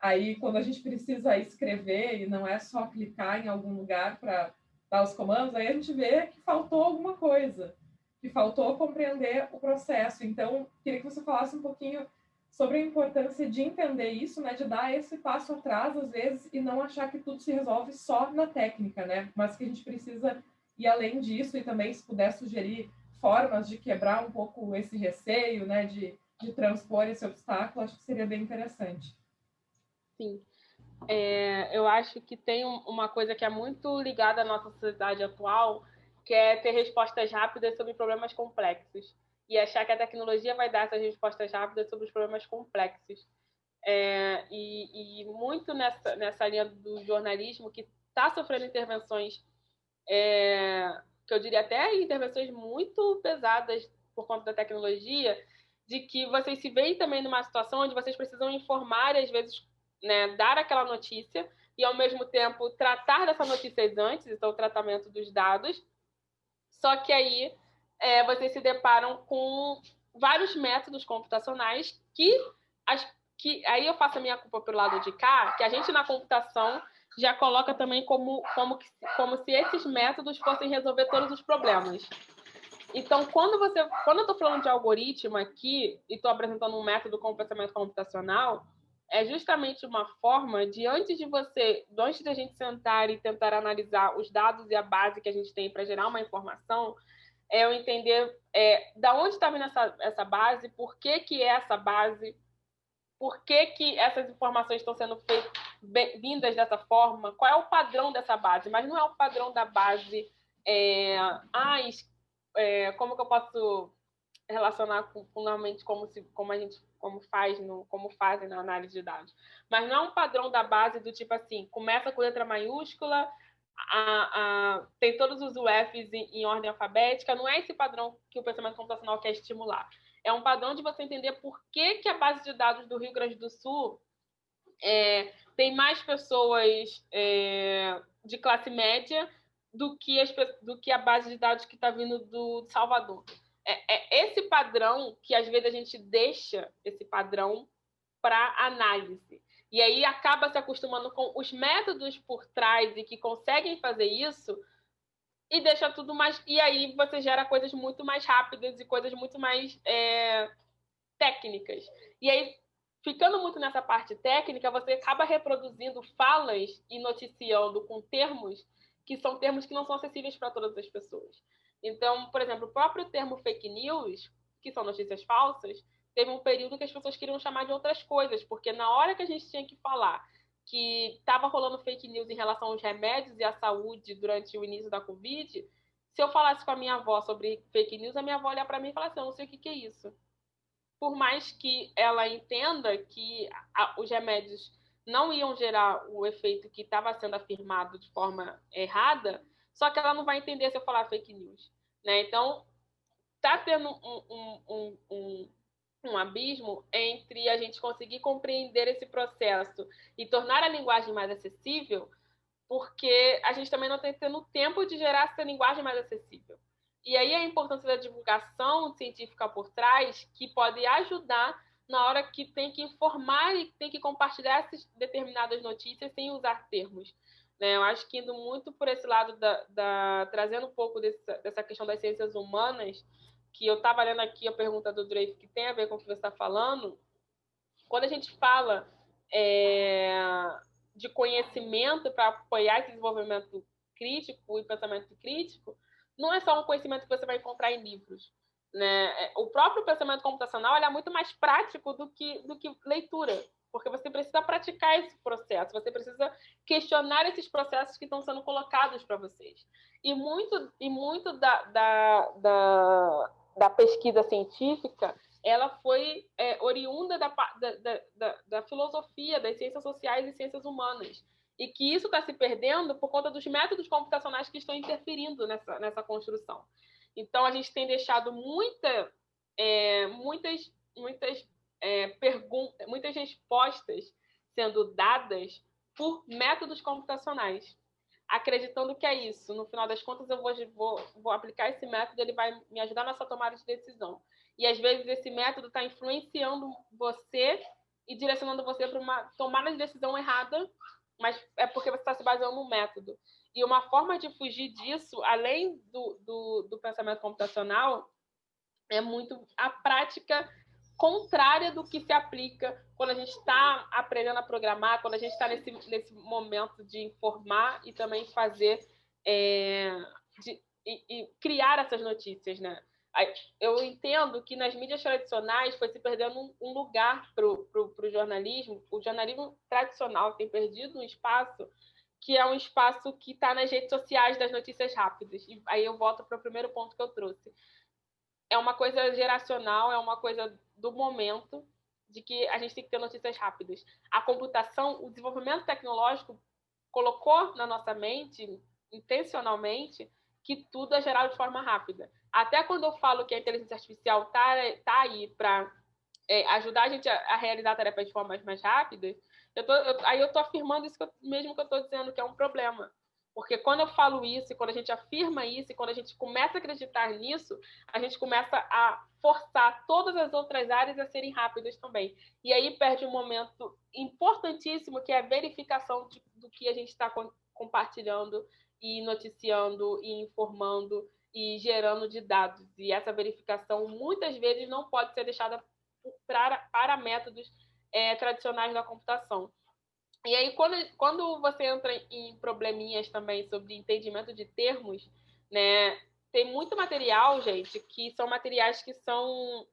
aí quando a gente precisa escrever e não é só clicar em algum lugar para dar os comandos, aí a gente vê que faltou alguma coisa, que faltou compreender o processo. Então, queria que você falasse um pouquinho sobre a importância de entender isso, né, de dar esse passo atrás às vezes e não achar que tudo se resolve só na técnica, né, mas que a gente precisa ir além disso e também se puder sugerir formas de quebrar um pouco esse receio, né, de, de transpor esse obstáculo, acho que seria bem interessante. Sim. É, eu acho que tem uma coisa que é muito ligada à nossa sociedade atual, que é ter respostas rápidas sobre problemas complexos e achar que a tecnologia vai dar essas respostas rápidas sobre os problemas complexos. É, e, e, muito nessa, nessa linha do jornalismo que está sofrendo intervenções, é, que eu diria até intervenções muito pesadas por conta da tecnologia, de que vocês se veem também numa situação onde vocês precisam informar e às vezes né, dar aquela notícia e ao mesmo tempo tratar dessa notícia antes, então o tratamento dos dados. Só que aí é, vocês se deparam com vários métodos computacionais que, as, que aí eu faço a minha culpa pelo lado de cá, que a gente na computação já coloca também como, como, como se esses métodos fossem resolver todos os problemas. Então, quando você, quando eu estou falando de algoritmo aqui e estou apresentando um método com pensamento computacional, é justamente uma forma de antes de você, antes de a gente sentar e tentar analisar os dados e a base que a gente tem para gerar uma informação, é eu entender é, da onde está vindo essa, essa base, por que, que é essa base, por que, que essas informações estão sendo feitas, vindas dessa forma, qual é o padrão dessa base, mas não é o padrão da base, é, ah, é, como que eu posso relacionar com, normalmente como, se, como a gente como faz no, como fazem na análise de dados. Mas não é um padrão da base do tipo assim, começa com letra maiúscula, a, a, tem todos os UFs em, em, ordem alfabética, não é esse padrão que o pensamento computacional quer estimular. É um padrão de você entender por que, que a base de dados do Rio Grande do Sul é, tem mais pessoas é, de classe média do que, as, do que a base de dados que está vindo do Salvador. É, é, esse padrão que às vezes a gente deixa esse padrão para análise. E aí acaba se acostumando com os métodos por trás e que conseguem fazer isso e deixa tudo mais. E aí você gera coisas muito mais rápidas e coisas muito mais é, técnicas. E aí, ficando muito nessa parte técnica, você acaba reproduzindo falas e noticiando com termos que são termos que não são acessíveis para todas as pessoas. Então, por exemplo, o próprio termo fake news, que são notícias falsas, teve um período que as pessoas queriam chamar de outras coisas, porque na hora que a gente tinha que falar que estava rolando fake news em relação aos remédios e à saúde durante o início da Covid, se eu falasse com a minha avó sobre fake news, a minha avó olhar para mim e falar assim: eu não sei o que, que é isso. Por mais que ela entenda que a, os remédios não iam gerar o efeito que estava sendo afirmado de forma errada, só que ela não vai entender se eu falar fake news. Né? Então, está tendo um, um, um, um, abismo entre a gente conseguir compreender esse processo e tornar a linguagem mais acessível, porque a gente também não está tendo tempo de gerar essa linguagem mais acessível. E aí a importância da divulgação científica por trás, que pode ajudar na hora que tem que informar e tem que compartilhar essas determinadas notícias sem usar termos. Né? Eu acho que indo muito por esse lado, da, da trazendo um pouco dessa, dessa questão das ciências humanas, que eu estava lendo aqui a pergunta do Drake, que tem a ver com o que você está falando, quando a gente fala é, de conhecimento para apoiar esse desenvolvimento crítico e pensamento crítico, não é só um conhecimento que você vai encontrar em livros. Né? É, o próprio pensamento computacional é muito mais prático do que, do que leitura, porque você precisa praticar esse processo, você precisa questionar esses processos que estão sendo colocados para vocês. E muito, e muito da, da, da, da pesquisa científica ela foi é, oriunda da, da, da, da, filosofia, das ciências sociais e ciências humanas. E que isso está se perdendo por conta dos métodos computacionais que estão interferindo nessa, nessa construção. Então, a gente tem deixado muita, é, muitas, muitas, é, perguntas, muitas respostas sendo dadas por métodos computacionais, acreditando que é isso. No final das contas, eu vou, vou, vou aplicar esse método, ele vai me ajudar nessa tomada de decisão. E às vezes esse método está influenciando você e direcionando você para uma tomada de decisão errada, mas é porque você está se baseando no método. E uma forma de fugir disso, além do, do, do pensamento computacional, é muito a prática contrária do que se aplica quando a gente está aprendendo a programar, quando a gente está nesse, nesse momento de informar e também fazer é, de, e, e, criar essas notícias, né? Eu entendo que nas mídias tradicionais foi se perdendo um, lugar para o jornalismo. O jornalismo tradicional tem perdido um espaço que é um espaço que está nas redes sociais das notícias rápidas. E aí eu volto para o primeiro ponto que eu trouxe. É uma coisa geracional, é uma coisa do momento de que a gente tem que ter notícias rápidas. A computação, o desenvolvimento tecnológico colocou na nossa mente, intencionalmente, que tudo é gerado de forma rápida. Até quando eu falo que a inteligência artificial está tá aí para é, ajudar a gente a, a, realizar tarefas de formas mais rápidas, eu tô, eu, aí eu estou afirmando isso que eu, mesmo que eu estou dizendo que é um problema. Porque quando eu falo isso, e quando a gente afirma isso, e quando a gente começa a acreditar nisso, a gente começa a forçar todas as outras áreas a serem rápidas também. E aí perde um momento importantíssimo, que é a verificação de, do que a gente está compartilhando e noticiando e informando e gerando de dados. E essa verificação muitas vezes não pode ser deixada para, para métodos é, tradicionais da computação. E aí, quando, quando você entra em probleminhas também sobre entendimento de termos, né, tem muito material, gente, que são materiais que são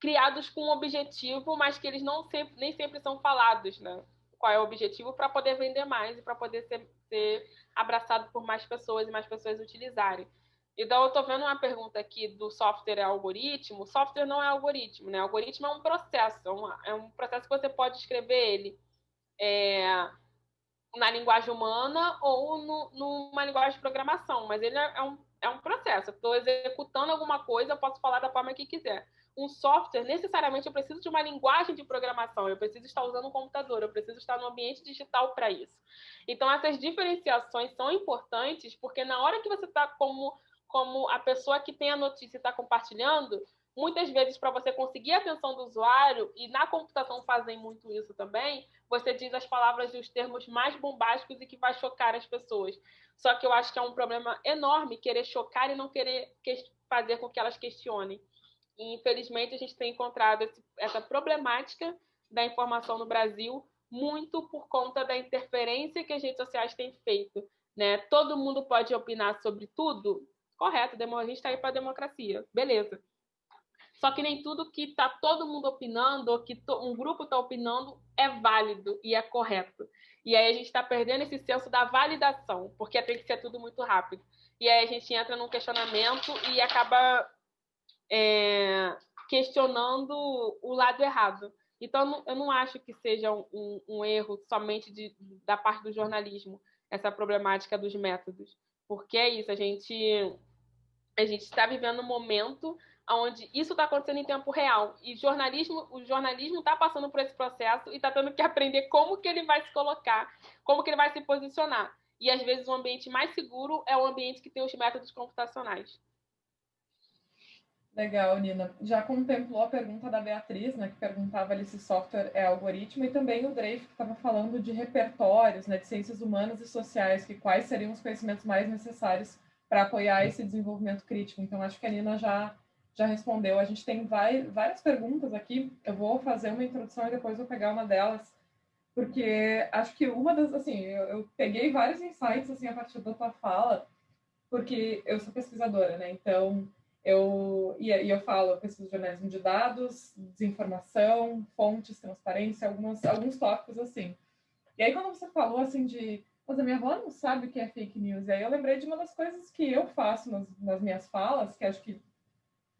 criados com um objetivo, mas que eles não sempre, nem sempre são falados, né? Qual é o objetivo para poder vender mais e para poder ser, ser abraçado por mais pessoas e mais pessoas utilizarem. Então, eu estou vendo uma pergunta aqui do software é algoritmo. Software não é algoritmo, né? Algoritmo é um processo, é, é um processo que você pode escrever ele é, na linguagem humana ou no, numa linguagem de programação, mas ele é, é um, é um processo. Estou executando alguma coisa, eu posso falar da forma que quiser. Um software, necessariamente, eu preciso de uma linguagem de programação, eu preciso estar usando um computador, eu preciso estar no ambiente digital para isso. Então, essas diferenciações são importantes, porque na hora que você está como, como a pessoa que tem a notícia e está compartilhando, muitas vezes, para você conseguir a atenção do usuário, e na computação fazem muito isso também, você diz as palavras e os termos mais bombásticos e que vai chocar as pessoas. Só que eu acho que é um problema enorme querer chocar e não querer fazer com que elas questionem. E, infelizmente, a gente tem encontrado esse, essa problemática da informação no Brasil muito por conta da interferência que as redes sociais têm feito. Né? Todo mundo pode opinar sobre tudo? Correto, a gente está aí para a democracia, beleza. Só que nem tudo que está todo mundo opinando, ou que um grupo está opinando, é válido e é correto. E aí a gente está perdendo esse senso da validação, porque tem que ser tudo muito rápido. E aí a gente entra num questionamento e acaba é, questionando o lado errado. Então, eu não acho que seja um, um erro somente de, da parte do jornalismo, essa problemática dos métodos. Porque é isso, a gente a gente está vivendo um momento onde isso está acontecendo em tempo real e jornalismo, o jornalismo está passando por esse processo e está tendo que aprender como que ele vai se colocar, como que ele vai se posicionar. E às vezes o ambiente mais seguro é o ambiente que tem os métodos computacionais. Legal, Nina. Já contemplou a pergunta da Beatriz, né, que perguntava ali se software é algoritmo, e também o Dreyf, que estava falando de repertórios, né, de ciências humanas e sociais, que quais seriam os conhecimentos mais necessários para apoiar esse desenvolvimento crítico. Então, acho que a Nina já, já respondeu. A gente tem vai, várias perguntas aqui, eu vou fazer uma introdução e depois vou pegar uma delas, porque acho que uma das, assim, eu, eu peguei vários insights, assim, a partir da tua fala, porque eu sou pesquisadora, né, então eu, e, e eu falo, eu pesquiso jornalismo de dados, desinformação, fontes, transparência, algumas, alguns tópicos assim. E aí quando você falou assim de, mas a minha avó não sabe o que é fake news, e aí eu lembrei de uma das coisas que eu faço nas, nas minhas falas, que acho que,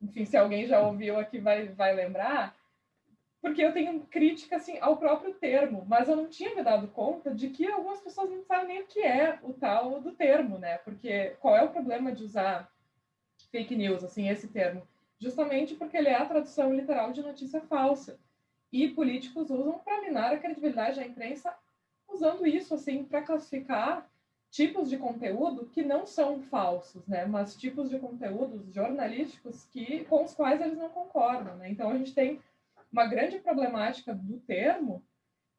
enfim, se alguém já ouviu aqui vai, vai lembrar, porque eu tenho crítica assim ao próprio termo, mas eu não tinha me dado conta de que algumas pessoas não sabem nem o que é o tal do termo, né? Porque qual é o problema de usar fake news, assim, esse termo, justamente porque ele é a tradução literal de notícia falsa. E políticos usam para minar a credibilidade da imprensa, usando isso assim para classificar tipos de conteúdo que não são falsos, né? Mas tipos de conteúdos jornalísticos que com os quais eles não concordam, né? Então a gente tem uma grande problemática do termo,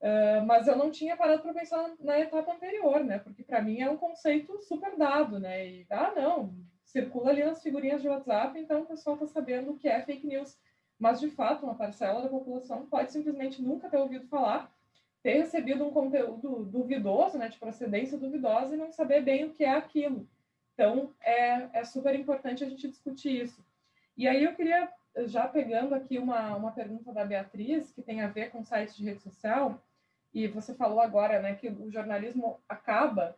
uh, mas eu não tinha parado para pensar na etapa anterior, né? Porque para mim é um conceito super dado, né? E ah, não, circula ali nas figurinhas de WhatsApp, então o pessoal está sabendo o que é fake news. Mas, de fato, uma parcela da população pode simplesmente nunca ter ouvido falar, ter recebido um conteúdo duvidoso, né, de procedência duvidosa, e não saber bem o que é aquilo. Então, é, é super importante a gente discutir isso. E aí eu queria, já pegando aqui uma, uma pergunta da Beatriz, que tem a ver com sites de rede social, e você falou agora né, que o jornalismo acaba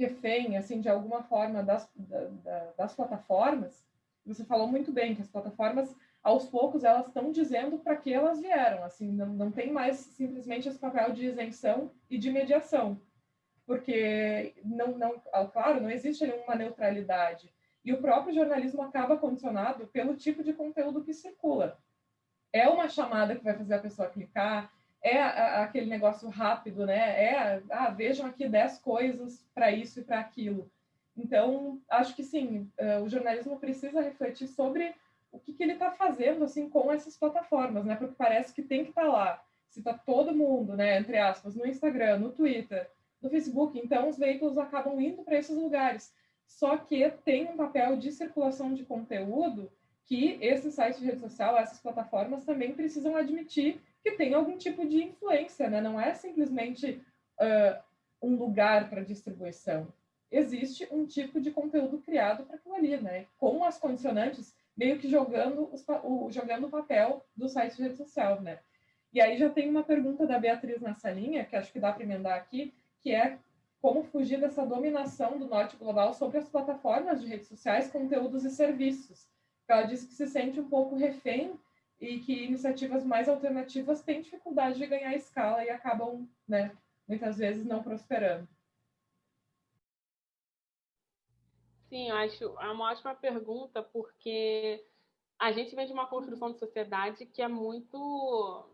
refém, assim, de alguma forma das, da, das plataformas, você falou muito bem que as plataformas, aos poucos, elas estão dizendo para que elas vieram, assim, não, não tem mais simplesmente esse papel de isenção e de mediação, porque, não, não, claro, não existe uma neutralidade, e o próprio jornalismo acaba condicionado pelo tipo de conteúdo que circula. É uma chamada que vai fazer a pessoa clicar, é aquele negócio rápido, né? É, ah, vejam aqui 10 coisas para isso e para aquilo. Então, acho que sim, uh, o jornalismo precisa refletir sobre o que, que ele está fazendo assim com essas plataformas, né? Porque parece que tem que estar tá lá. Se está todo mundo, né, entre aspas, no Instagram, no Twitter, no Facebook, então os veículos acabam indo para esses lugares. Só que tem um papel de circulação de conteúdo que esses sites de rede social, essas plataformas também precisam admitir que tem algum tipo de influência, né? Não é simplesmente uh, um lugar para distribuição. Existe um tipo de conteúdo criado para aquilo ali, né? Com as condicionantes meio que jogando, os, o, jogando o papel do site de rede social, né? E aí já tem uma pergunta da Beatriz nessa linha, que acho que dá para emendar aqui, que é como fugir dessa dominação do norte global sobre as plataformas de redes sociais, conteúdos e serviços. Ela diz que se sente um pouco refém e que iniciativas mais alternativas têm dificuldade de ganhar escala e acabam, né, muitas vezes não prosperando. Sim, eu acho é uma ótima pergunta, porque a gente vem de uma construção de sociedade que é muito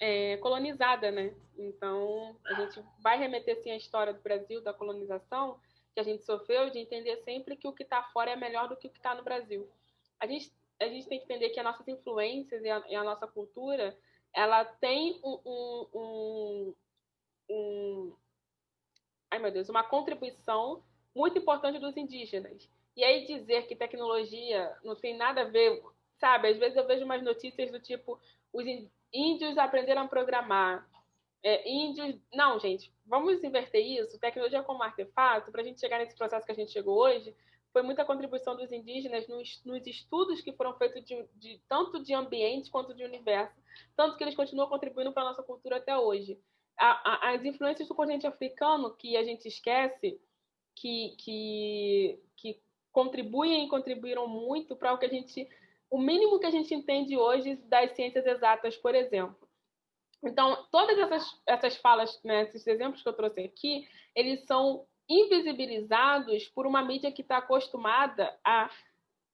é, colonizada, né? Então, a gente vai remeter sim à história do Brasil, da colonização, que a gente sofreu, de entender sempre que o que está fora é melhor do que o que está no Brasil. A gente a gente tem que entender que as nossas influências e a, e a nossa cultura, ela tem um, um, um, um, ai meu Deus, uma contribuição muito importante dos indígenas. E aí dizer que tecnologia não tem nada a ver, sabe? Às vezes eu vejo umas notícias do tipo os índios aprenderam a programar, é, índios. Não, gente, vamos inverter isso. Tecnologia como artefato, para a gente chegar nesse processo que a gente chegou hoje, foi muita contribuição dos indígenas nos, nos estudos que foram feitos de, de, tanto de ambiente quanto de universo, tanto que eles continuam contribuindo para a nossa cultura até hoje. A, a, as influências do continente africano, que a gente esquece, que, que, que contribuem e contribuíram muito para o que a gente. O mínimo que a gente entende hoje das ciências exatas, por exemplo. Então, todas essas, essas falas, né, esses exemplos que eu trouxe aqui, eles são invisibilizados por uma mídia que está acostumada a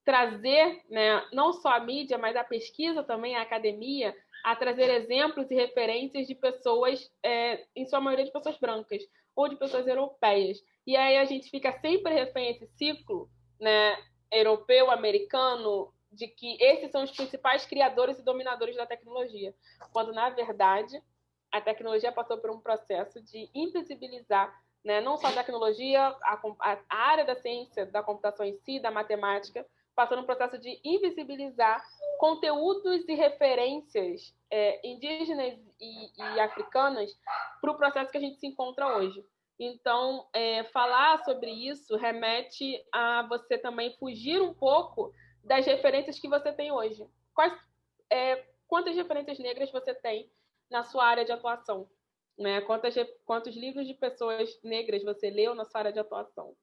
trazer, né, não só a mídia, mas a pesquisa também, a academia, a trazer exemplos e referências de pessoas, é, em sua maioria de pessoas brancas ou de pessoas europeias. E aí a gente fica sempre refém a esse ciclo né, europeu, americano, de que esses são os principais criadores e dominadores da tecnologia, quando na verdade a tecnologia passou por um processo de invisibilizar, né, não só a tecnologia, a, a, área da ciência, da computação em si, da matemática, passou num processo de invisibilizar conteúdos e referências é, indígenas e, e africanas para o processo que a gente se encontra hoje. Então, é, falar sobre isso remete a você também fugir um pouco das referências que você tem hoje. Quais, é, quantas referências negras você tem na sua área de atuação? Né? Quantas, quantos livros de pessoas negras você leu na sua área de atuação?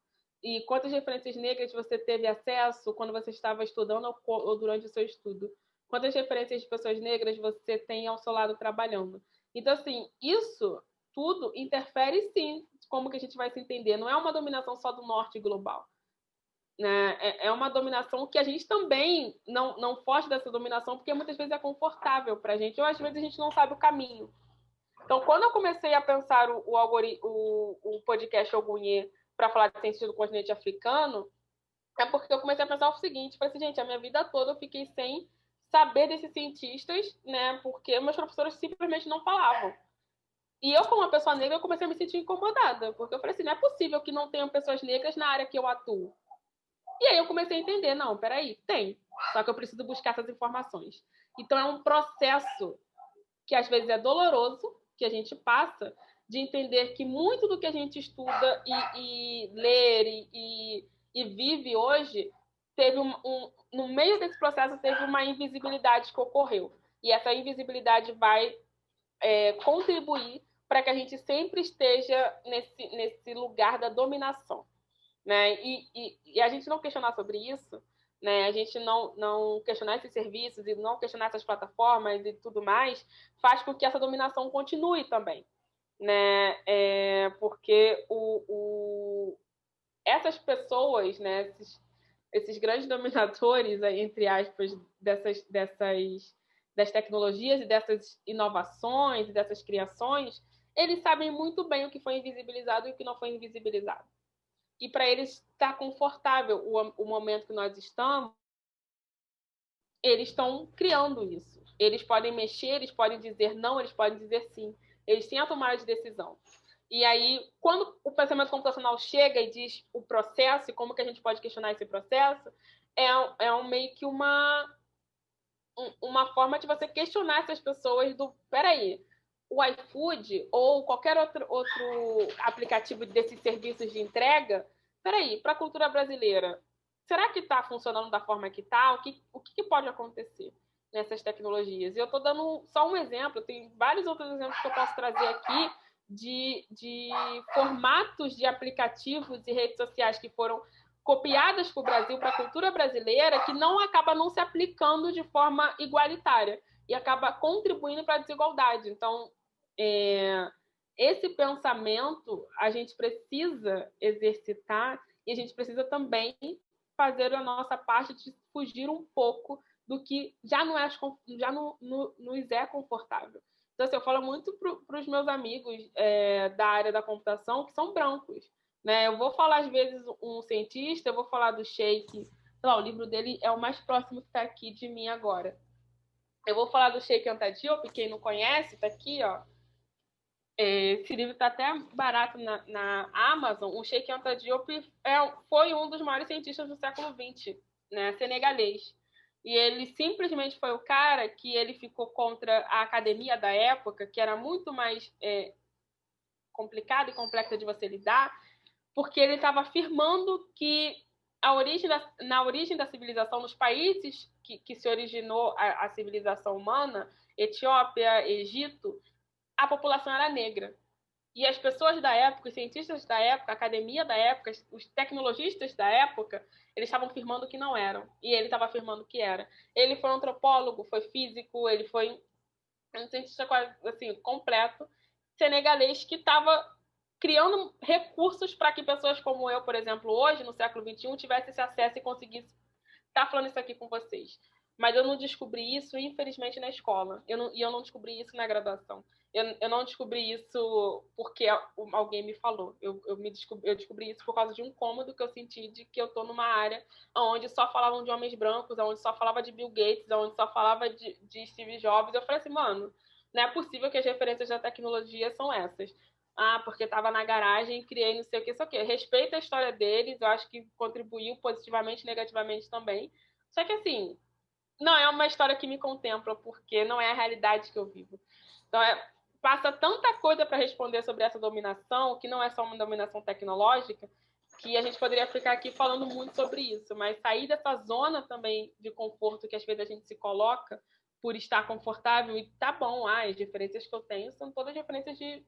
E quantas referências negras você teve acesso quando você estava estudando ou, durante o seu estudo? Quantas referências de pessoas negras você tem ao seu lado trabalhando? Então, assim, isso tudo interfere sim como que a gente vai se entender. Não é uma dominação só do norte global. Né? É, é uma dominação que a gente também não, não foge dessa dominação, porque muitas vezes é confortável para a gente, ou às vezes a gente não sabe o caminho. Então, quando eu comecei a pensar o, o, o, o podcast Ogunhê para falar de ciência do continente africano, é porque eu comecei a pensar o seguinte: falei assim, gente, a minha vida toda eu fiquei sem saber desses cientistas, né? Porque meus professores simplesmente não falavam. E eu, como uma pessoa negra, eu comecei a me sentir incomodada, porque eu falei assim: não é possível que não tenham pessoas negras na área que eu atuo. E aí eu comecei a entender, não, peraí, tem. Só que eu preciso buscar essas informações. Então é um processo que às vezes é doloroso, que a gente passa, de entender que muito do que a gente estuda e, e e, e, e, vive hoje teve um, um, no meio desse processo teve uma invisibilidade que ocorreu e essa invisibilidade vai é, contribuir para que a gente sempre esteja nesse, nesse lugar da dominação né? E, e, e, a gente não questionar sobre isso, né? A gente não, não questionar esses serviços e não questionar essas plataformas e tudo mais, faz com que essa dominação continue também, né? É, porque o, o, essas pessoas, né? Esses, esses grandes <laughs> dominadores, entre aspas, dessas, dessas das tecnologias e dessas inovações e dessas criações, eles sabem muito bem o que foi invisibilizado e o que não foi invisibilizado e para eles estar tá confortável o, o momento que nós estamos, eles estão criando isso. Eles podem mexer, eles podem dizer não, eles podem dizer sim. Eles têm a tomada de decisão. E aí, quando o pensamento computacional chega e diz o processo e como que a gente pode questionar esse processo, é, é um, meio que uma, uma forma de você questionar essas pessoas do, peraí, o iFood ou qualquer outro, outro aplicativo desses serviços de entrega, peraí, para a cultura brasileira, será que está funcionando da forma que está? O, que, o que, pode acontecer nessas tecnologias? E eu estou dando só um exemplo, tem vários outros exemplos que eu posso trazer aqui de, de formatos de aplicativos e redes sociais que foram copiadas para o Brasil, para a cultura brasileira, que não acaba não se aplicando de forma igualitária e acaba contribuindo para a desigualdade. Então, é, esse pensamento a gente precisa exercitar e a gente precisa também fazer a nossa parte de fugir um pouco do que já não é já não, não, nos é confortável. Então, assim, eu falo muito para os meus amigos é, da área da computação que são brancos. Né? Eu vou falar, às vezes, um cientista, eu vou falar do sei lá, o livro dele é o mais próximo que está aqui de mim agora. Eu vou falar do Sheikh Anta Diop, quem não conhece, está aqui, ó. É, esse livro está até barato na, na, Amazon. O Sheikh Anta Diop é, foi um dos maiores cientistas do século XX, né, senegalês. E ele simplesmente foi o cara que ele ficou contra a academia da época, que era muito mais é, complicada e complexa de você lidar, porque ele estava afirmando que a origem da, na origem da civilização, nos países que, que se originou a, a civilização humana, Etiópia, Egito, a população era negra. E as pessoas da época, os cientistas da época, a academia da época, os tecnologistas da época, eles estavam afirmando que não eram. E ele estava afirmando que era. Ele foi um antropólogo, foi físico, ele foi um cientista quase assim, completo, senegalês, que estava criando recursos para que pessoas como eu, por exemplo, hoje, no século XXI, tivessem esse acesso e conseguissem estar tá falando isso aqui com vocês. Mas eu não descobri isso, infelizmente, na escola. Eu não, e eu não descobri isso na graduação. Eu, eu não descobri isso porque alguém me falou. Eu, eu, me descobri, eu descobri isso por causa de um cômodo que eu senti de que eu estou numa área onde só falavam de homens brancos, onde só falava de Bill Gates, onde só falava de, de Steve Jobs. Eu falei assim, mano, não é possível que as referências da tecnologia são essas ah, porque estava na garagem, criei não sei o que, isso aqui. Respeito a história deles, eu acho que contribuiu positivamente negativamente também. Só que, assim, não é uma história que me contempla, porque não é a realidade que eu vivo. Então, é, passa tanta coisa para responder sobre essa dominação, que não é só uma dominação tecnológica, que a gente poderia ficar aqui falando muito sobre isso. Mas sair dessa zona também de conforto que às vezes a gente se coloca por estar confortável e tá bom, ah, as diferenças que eu tenho são todas diferenças de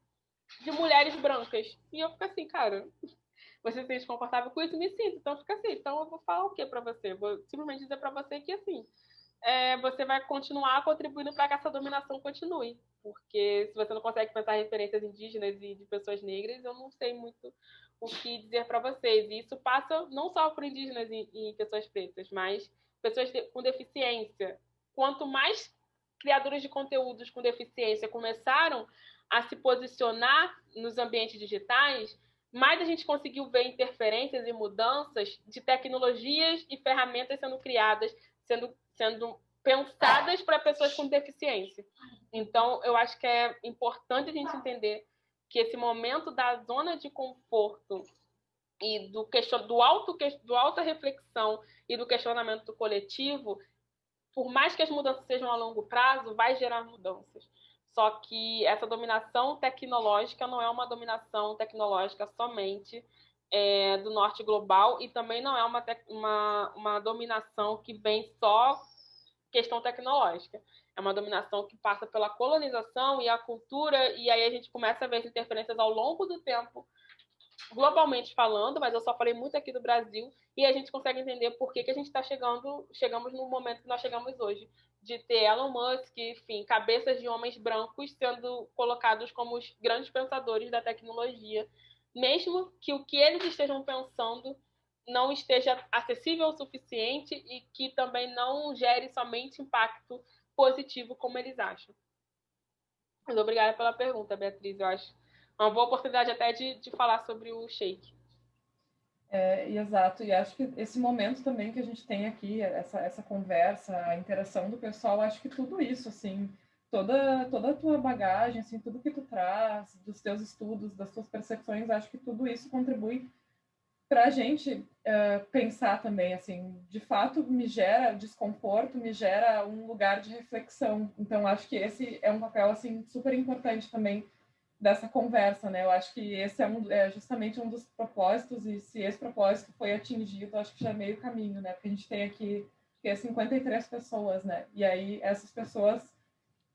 de mulheres brancas. E eu fico assim, cara, <laughs> você se sente confortável com isso? Me sinto. Então fica assim. Então eu vou falar o que para você? Vou simplesmente dizer para você que assim, é, você vai continuar contribuindo para que essa dominação continue. Porque se você não consegue pensar referências indígenas e de pessoas negras, eu não sei muito o que dizer para vocês. E isso passa não só por indígenas e, e pessoas pretas, mas pessoas com deficiência. Quanto mais criadores de conteúdos com deficiência começaram a se posicionar nos ambientes digitais, mais a gente conseguiu ver interferências e mudanças de tecnologias e ferramentas sendo criadas, sendo, sendo pensadas para pessoas com deficiência. Então, eu acho que é importante a gente entender que esse momento da zona de conforto e do, question, do, do alta reflexão e do questionamento coletivo, por mais que as mudanças sejam a longo prazo, vai gerar mudanças. Só que essa dominação tecnológica não é uma dominação tecnológica somente é, do norte global e também não é uma, uma, uma dominação que vem só questão tecnológica. É uma dominação que passa pela colonização e a cultura, e aí a gente começa a ver as interferências ao longo do tempo, globalmente falando, mas eu só falei muito aqui do Brasil, e a gente consegue entender por que, que a gente está chegando, chegamos no momento que nós chegamos hoje de ter Elon Musk, enfim, cabeças de homens brancos sendo colocados como os grandes pensadores da tecnologia, mesmo que o que eles estejam pensando não esteja acessível o suficiente e que também não gere somente impacto positivo como eles acham. Muito obrigada pela pergunta, Beatriz. Eu acho uma boa oportunidade até de, de falar sobre o Shake. É, exato, e acho que esse momento também que a gente tem aqui, essa, essa conversa, a interação do pessoal, acho que tudo isso, assim, toda, toda a tua bagagem, assim, tudo que tu traz, dos teus estudos, das tuas percepções, acho que tudo isso contribui para a gente uh, pensar também, assim, de fato me gera desconforto, me gera um lugar de reflexão. Então, acho que esse é um papel, assim, super importante também dessa conversa, né? Eu acho que esse é, um, é, justamente um dos propósitos, e se esse propósito foi atingido, acho que já é meio caminho, né? Porque a gente tem aqui que é 53 pessoas, né? E aí essas pessoas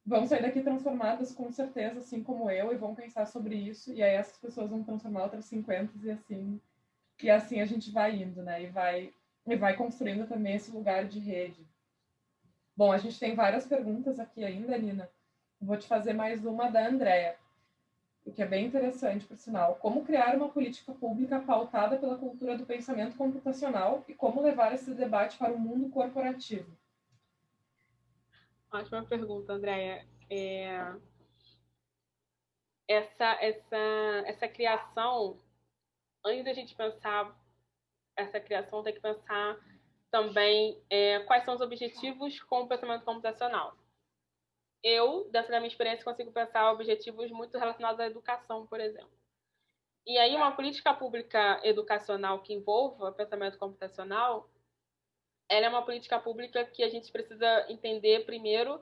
vão sair daqui transformadas com certeza, assim como eu, e vão pensar sobre isso, e aí essas pessoas vão transformar outras 50 e assim, e assim a gente vai indo, né? E vai, e vai construindo também esse lugar de rede. Bom, a gente tem várias perguntas aqui ainda, Nina. Vou te fazer mais uma da Andrea o que é bem interessante, por sinal, como criar uma política pública pautada pela cultura do pensamento computacional e como levar esse debate para o mundo corporativo. Ótima pergunta, Andréia. É... Essa, essa, essa criação, antes da gente pensar essa criação, tem que pensar também é, quais são os objetivos com o pensamento computacional. Eu, dentro da minha experiência, consigo pensar objetivos muito relacionados à educação, por exemplo. E aí, uma política pública educacional que envolva pensamento computacional, ela é uma política pública que a gente precisa entender primeiro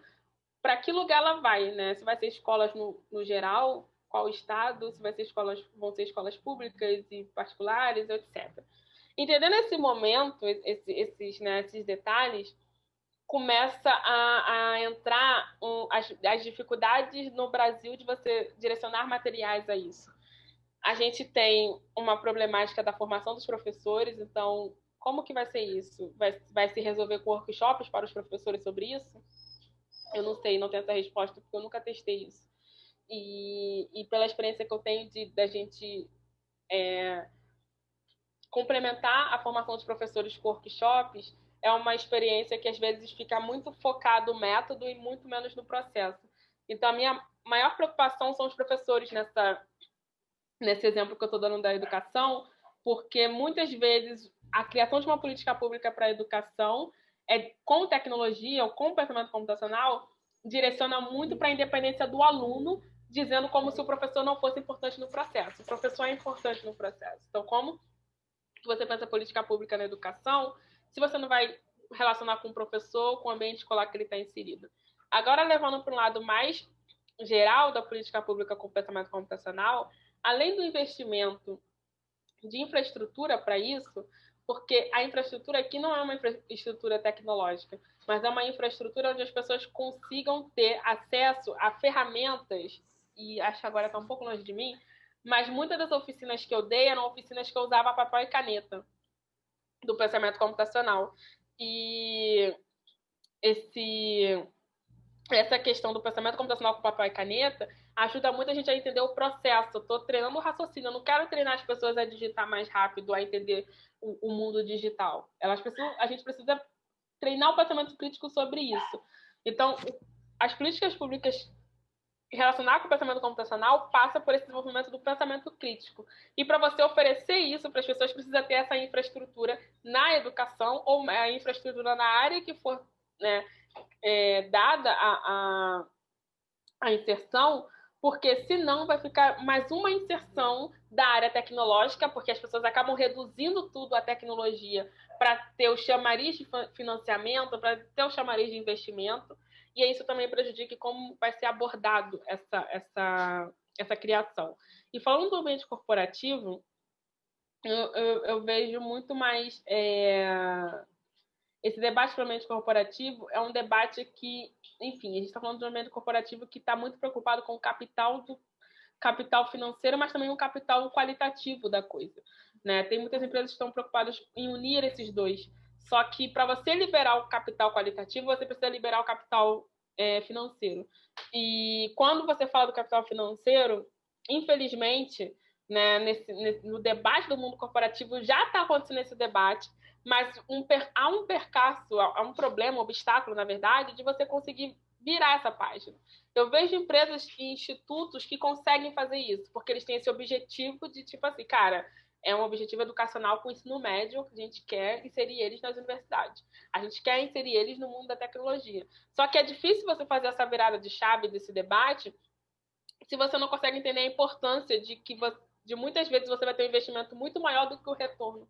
para que lugar ela vai, né? Se vai ser escolas no, no geral, qual estado, se vai ser escolas, vão ser escolas públicas e particulares, etc. Entendendo esse momento, esse, esses, né, esses detalhes, começa a, a entrar um, as, as dificuldades no Brasil de você direcionar materiais a isso a gente tem uma problemática da formação dos professores, então como que vai ser isso? Vai, vai se resolver com workshops para os professores sobre isso? Eu não sei, não tenho essa resposta, porque eu nunca testei isso. E, e pela experiência que eu tenho de da gente é, complementar a formação dos professores com workshops, é uma experiência que às vezes fica muito focado no método e muito menos no processo. Então, a minha maior preocupação são os professores nessa nesse exemplo que eu estou dando da educação, porque muitas vezes a criação de uma política pública para a educação é com tecnologia ou com pensamento computacional direciona muito para a independência do aluno, dizendo como se o professor não fosse importante no processo. O professor é importante no processo. Então, como você pensa política pública na educação, se você não vai relacionar com o professor, com o ambiente escolar que ele está inserido. Agora, levando para um lado mais geral da política pública com pensamento computacional, além do investimento de infraestrutura para isso, porque a infraestrutura aqui não é uma infraestrutura tecnológica, mas é uma infraestrutura onde as pessoas consigam ter acesso a ferramentas, e acho que agora está um pouco longe de mim, mas muitas das oficinas que eu dei eram oficinas que eu usava papel e caneta do pensamento computacional. E esse essa questão do pensamento computacional com papel e caneta ajuda muito a gente a entender o processo. Estou treinando o raciocínio, eu não quero treinar as pessoas a digitar mais rápido, a entender o, o mundo digital. Elas precisam, a gente precisa treinar o pensamento crítico sobre isso. Então, as políticas públicas relacionar com o pensamento computacional passa por esse desenvolvimento do pensamento crítico. E para você oferecer isso para as pessoas, precisa ter essa infraestrutura na educação ou a infraestrutura na área que for né, é, dada a, a, a inserção, porque senão vai ficar mais uma inserção da área tecnológica, porque as pessoas acabam reduzindo tudo à tecnologia para ter o chamariz de financiamento, para ter o chamariz de investimento, e isso também prejudica como vai ser abordado essa, essa, essa criação. E falando do ambiente corporativo, eu, eu, eu vejo muito mais é, esse debate pelo ambiente corporativo é um debate que, enfim, a gente está falando de um ambiente corporativo que está muito preocupado com o capital do capital financeiro, mas também o capital qualitativo da coisa. Né? Tem muitas empresas que estão preocupadas em unir esses dois. Só que para você liberar o capital qualitativo, você precisa liberar o capital é, financeiro. E quando você fala do capital financeiro, infelizmente, né, nesse, nesse, no debate do mundo corporativo já está acontecendo esse debate mas um, há um percaço, há um problema, um obstáculo, na verdade, de você conseguir virar essa página. Eu vejo empresas e institutos que conseguem fazer isso, porque eles têm esse objetivo de, tipo assim, cara, é um objetivo educacional com ensino médio, que a gente quer inserir eles nas universidades. A gente quer inserir eles no mundo da tecnologia. Só que é difícil você fazer essa virada de chave desse debate se você não consegue entender a importância de que de muitas vezes você vai ter um investimento muito maior do que o retorno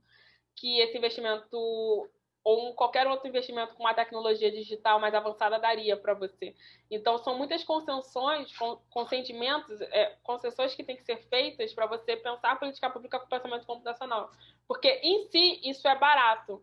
que esse investimento ou qualquer outro investimento com uma tecnologia digital mais avançada daria para você. Então, são muitas concessões, consentimentos, é, concessões que têm que ser feitas para você pensar a política pública com pensamento computacional. Porque, em si, isso é barato,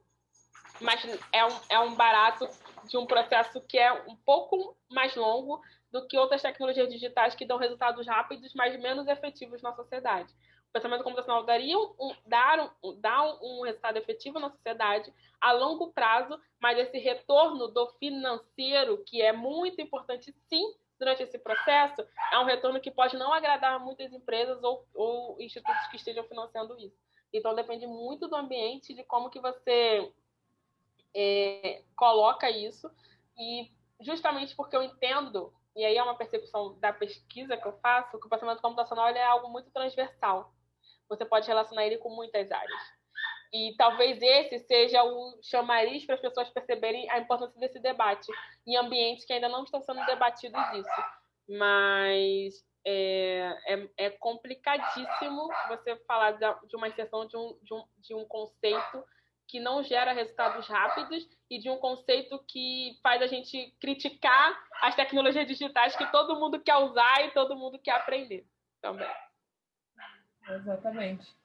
mas é um, é um barato de um processo que é um pouco mais longo do que outras tecnologias digitais que dão resultados rápidos, mas menos efetivos na sociedade pensamento computacional daria um, dar, um, dar um resultado efetivo na sociedade a longo prazo, mas esse retorno do financeiro, que é muito importante sim durante esse processo, é um retorno que pode não agradar muitas empresas ou, ou institutos que estejam financiando isso. Então depende muito do ambiente, de como que você é, coloca isso e justamente porque eu entendo e aí é uma percepção da pesquisa que eu faço, que o pensamento computacional é algo muito transversal você pode relacionar ele com muitas áreas. E talvez esse seja o chamariz para as pessoas perceberem a importância desse debate em ambientes que ainda não estão sendo debatidos isso. Mas é, é, é complicadíssimo você falar de uma inserção de um, de, um, de um conceito que não gera resultados rápidos e de um conceito que faz a gente criticar as tecnologias digitais que todo mundo quer usar e todo mundo quer aprender também. Exatamente.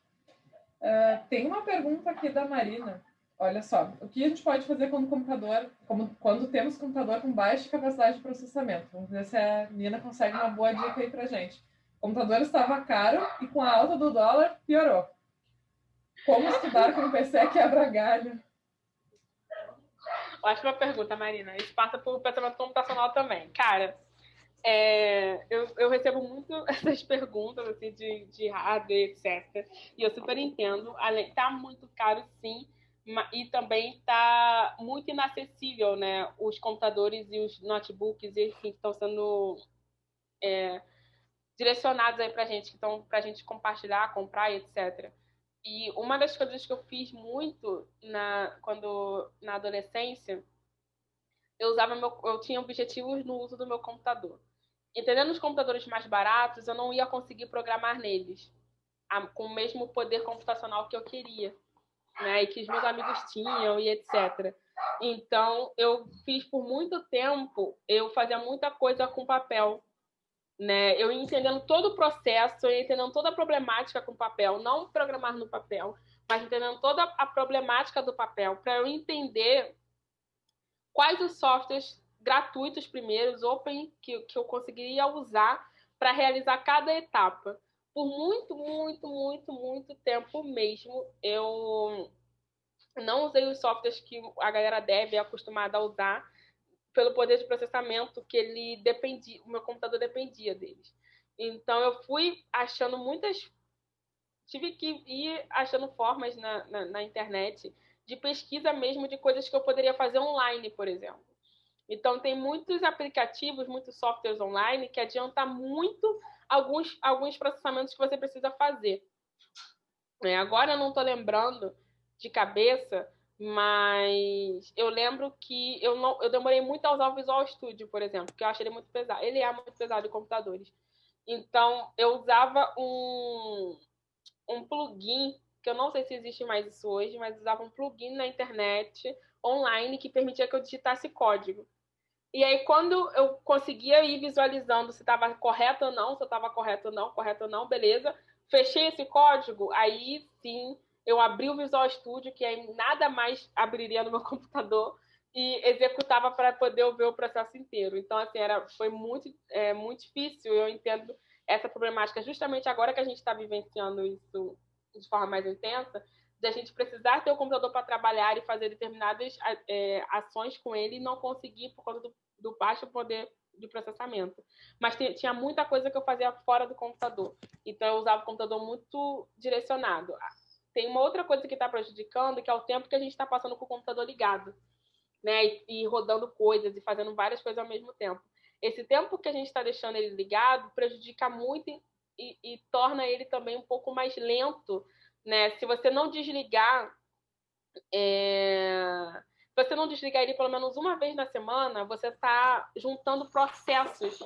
Uh, tem uma pergunta aqui da Marina. Olha só, o que a gente pode fazer quando computador, como, quando temos computador com baixa capacidade de processamento? Vamos ver se a Nina consegue uma boa dica aí pra gente. O computador estava caro e com a alta do dólar piorou. Como estudar com um PC quebra galho? Ótima pergunta, Marina. Isso passa por pensamento computacional também. Cara, é, eu, eu, recebo muito <laughs> essas perguntas assim, de, de hardware, etc. E eu super entendo. Além, tá muito caro, sim, e também tá muito inacessível, né? Os computadores e os notebooks, enfim, estão sendo é, direcionados aí para gente, que estão para a gente compartilhar, comprar, etc. E uma das coisas que eu fiz muito na quando na adolescência, eu usava meu, eu tinha objetivos no uso do meu computador. Entendendo os computadores mais baratos, eu não ia conseguir programar neles com o mesmo poder computacional que eu queria, né? E que os meus amigos tinham e etc. Então, eu fiz por muito tempo, eu fazia muita coisa com papel né? Eu entendendo todo o processo, eu entendendo toda a problemática com papel, não programar no papel, mas entendendo toda a problemática do papel, para eu entender quais os softwares gratuitos primeiros, open, que, que eu conseguiria usar para realizar cada etapa. Por muito, muito, muito, muito tempo mesmo, eu não usei os softwares que a galera deve é acostumada a usar, pelo poder de processamento que ele dependia, o meu computador dependia deles. Então eu fui achando muitas, tive que ir achando formas na, na, na internet de pesquisa mesmo de coisas que eu poderia fazer online, por exemplo. Então tem muitos aplicativos, muitos softwares online que adianta muito alguns alguns processamentos que você precisa fazer. É, agora eu não estou lembrando de cabeça, mas eu lembro que eu não eu demorei muito a usar o Visual Studio, por exemplo, porque eu achei ele muito pesado. Ele é muito pesado em computadores. Então, eu usava um, um plugin, que eu não sei se existe mais isso hoje, mas usava um plugin na internet online que permitia que eu digitasse código. E aí, quando eu conseguia ir visualizando se estava correto ou não, se eu estava correto ou não, correto ou não, beleza, fechei esse código, aí sim eu abri o Visual Studio, que aí nada mais abriria no meu <laughs> computador, e executava para poder ver o processo inteiro. Então, assim, era, foi muito, é, muito difícil. Eu entendo essa problemática justamente agora que a gente está vivenciando isso de forma mais intensa, de a gente precisar ter o computador para trabalhar e fazer determinadas é, ações com ele e não conseguir por conta do, do baixo poder de processamento. Mas tinha muita coisa que eu fazia fora do computador. Então, eu usava o computador muito direcionado tem uma outra coisa que está prejudicando, que é o tempo que a gente está passando com o computador ligado, né? E, e, rodando coisas e fazendo várias coisas ao mesmo tempo. Esse tempo que a gente está deixando ele ligado prejudica muito e, e, torna ele também um pouco mais lento, né? Se você não desligar, é... se você não desligar ele pelo menos uma vez na semana, você está juntando processos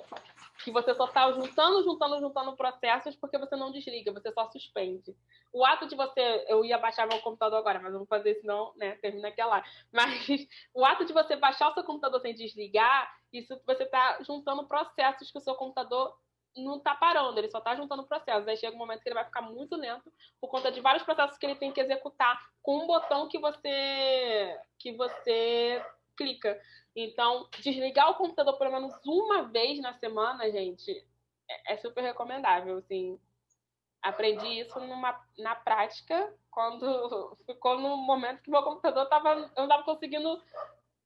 que você só está juntando, juntando, juntando processos porque você não desliga, você só suspende. O ato de você, eu ia baixar meu computador agora, mas eu vou fazer senão, né, termina aquela lá. Mas <laughs> o ato de você baixar o seu computador sem desligar, isso você está juntando processos que o seu computador não está parando, ele só está juntando processos. Aí chega um momento que ele vai ficar muito lento por conta de vários processos que ele tem que executar com um botão que você que você clica. Então, desligar o computador pelo menos uma vez na semana, gente, é, é super recomendável. Assim, aprendi isso numa, na prática quando <laughs> ficou no momento que meu computador tava, eu não estava conseguindo,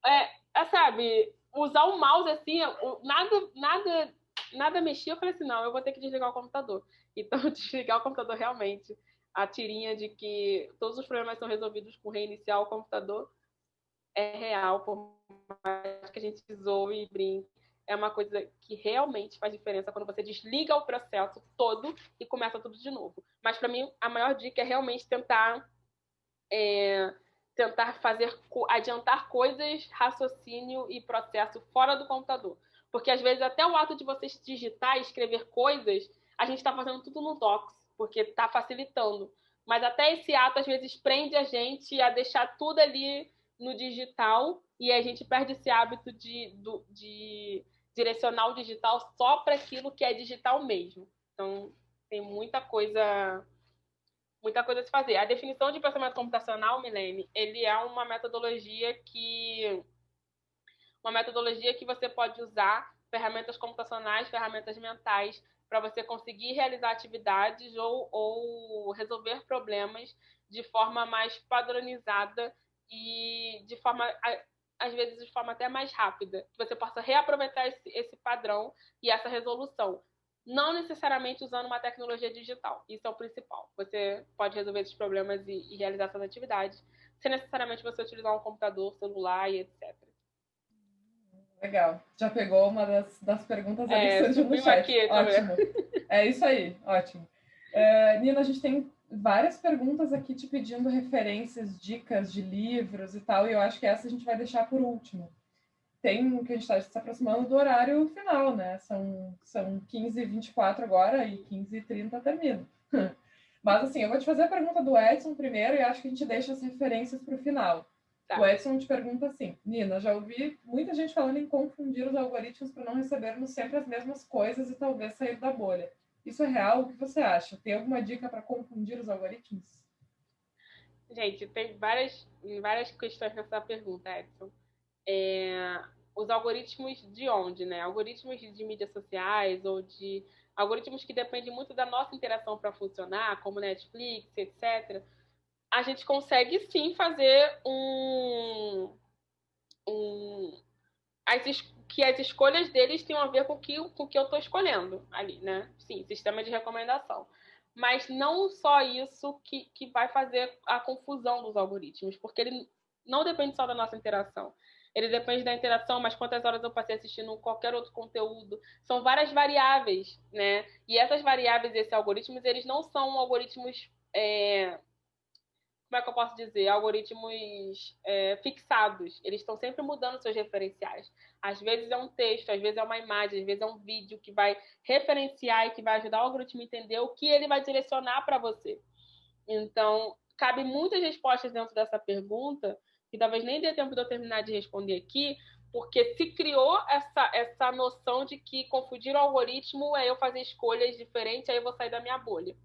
é, é, sabe, usar o mouse assim, nada, nada, nada mexia. Eu falei assim, não, eu vou ter que desligar o computador. Então, <laughs> desligar o computador realmente, a tirinha de que todos os problemas são resolvidos com reiniciar o computador é real, por mais que a gente zoe e brinque, é uma coisa que realmente faz diferença quando você desliga o processo todo e começa tudo de novo. Mas para mim, a maior dica é realmente tentar é, tentar fazer adiantar coisas, raciocínio e processo fora do computador. Porque às vezes até o ato de você digitar e escrever coisas, a gente está fazendo tudo no Docs, porque está facilitando. Mas até esse ato às vezes prende a gente a deixar tudo ali no digital e a gente perde esse hábito de, de direcionar o digital só para aquilo que é digital mesmo. Então, tem muita coisa muita coisa a se fazer. A definição de pensamento computacional, Milene, ele é uma metodologia que uma metodologia que você pode usar ferramentas computacionais, ferramentas mentais para você conseguir realizar atividades ou, ou resolver problemas de forma mais padronizada e de forma às vezes de forma até mais rápida, que você possa reaproveitar esse, esse padrão e essa resolução. Não necessariamente usando uma tecnologia digital, isso é o principal. Você pode resolver esses problemas e, e realizar essas atividades, sem necessariamente você utilizar um computador, celular e etc. Legal. Já pegou uma das, das perguntas ali é, que surgiu no chat. Aqui, ótimo. É isso aí, ótimo. Uh, Nina, a gente tem várias perguntas aqui te pedindo referências, dicas de livros e tal, e eu acho que essa a gente vai deixar por último. Tem que a gente está se aproximando do horário final, né? São, são 15h24 agora e 15h30 termina. <laughs> Mas assim, eu vou te fazer a pergunta do Edson primeiro e acho que a gente deixa as referências para o final. Tá. O Edson te pergunta assim: Nina, já ouvi muita gente falando em confundir os algoritmos para não recebermos sempre as mesmas coisas e talvez sair da bolha. Isso é real? O que você acha? Tem alguma dica para confundir os algoritmos? Gente, tem várias, várias questões nessa pergunta, Edson. É, os algoritmos de onde, né? Algoritmos de mídias sociais ou de algoritmos que dependem muito da nossa interação para funcionar, como Netflix, etc. A gente consegue sim fazer um, um as, que as escolhas deles tenham a ver com que, o com que eu estou escolhendo ali, né? Sim, sistema de recomendação. Mas não só isso que, que vai fazer a confusão dos algoritmos, porque ele não depende só da nossa interação. Ele depende da interação, mas quantas horas eu passei assistindo qualquer outro conteúdo. São várias variáveis, né? E essas variáveis, esses algoritmos, eles não são algoritmos é, como é que eu posso dizer, algoritmos é, fixados. Eles estão sempre mudando seus referenciais. Às vezes é um texto, às vezes é uma imagem, às vezes é um vídeo que vai referenciar e que vai ajudar o algoritmo a entender o que ele vai direcionar para você. Então, cabe muitas respostas dentro dessa pergunta, que talvez nem dê tempo de eu terminar de responder aqui, porque se criou essa, essa noção de que confundir o algoritmo é eu fazer escolhas diferentes, aí eu vou sair da minha bolha.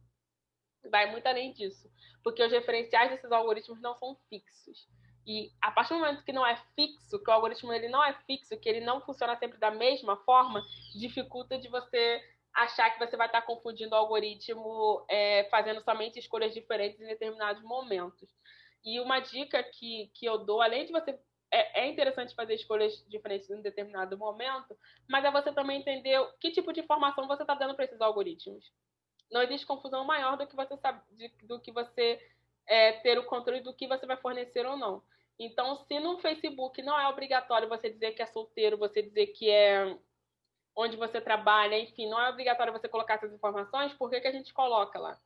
Vai muito além disso porque os referenciais desses algoritmos não são fixos. E a partir do momento que não é fixo, que o algoritmo ele não é fixo, que ele não funciona sempre da mesma forma, dificulta de você achar que você vai estar confundindo o algoritmo é, fazendo somente escolhas diferentes em determinados momentos. E uma dica que, que eu dou, além de você. É, é interessante fazer escolhas diferentes em determinado momento, mas é você também entender que tipo de informação você está dando para esses algoritmos não existe confusão maior do que você sabe, de, do que você é, ter o controle do que você vai fornecer ou não. Então, se no Facebook não é obrigatório você dizer que é solteiro, você dizer que é onde você trabalha, enfim, não é obrigatório você colocar essas informações, por que, que a gente coloca lá?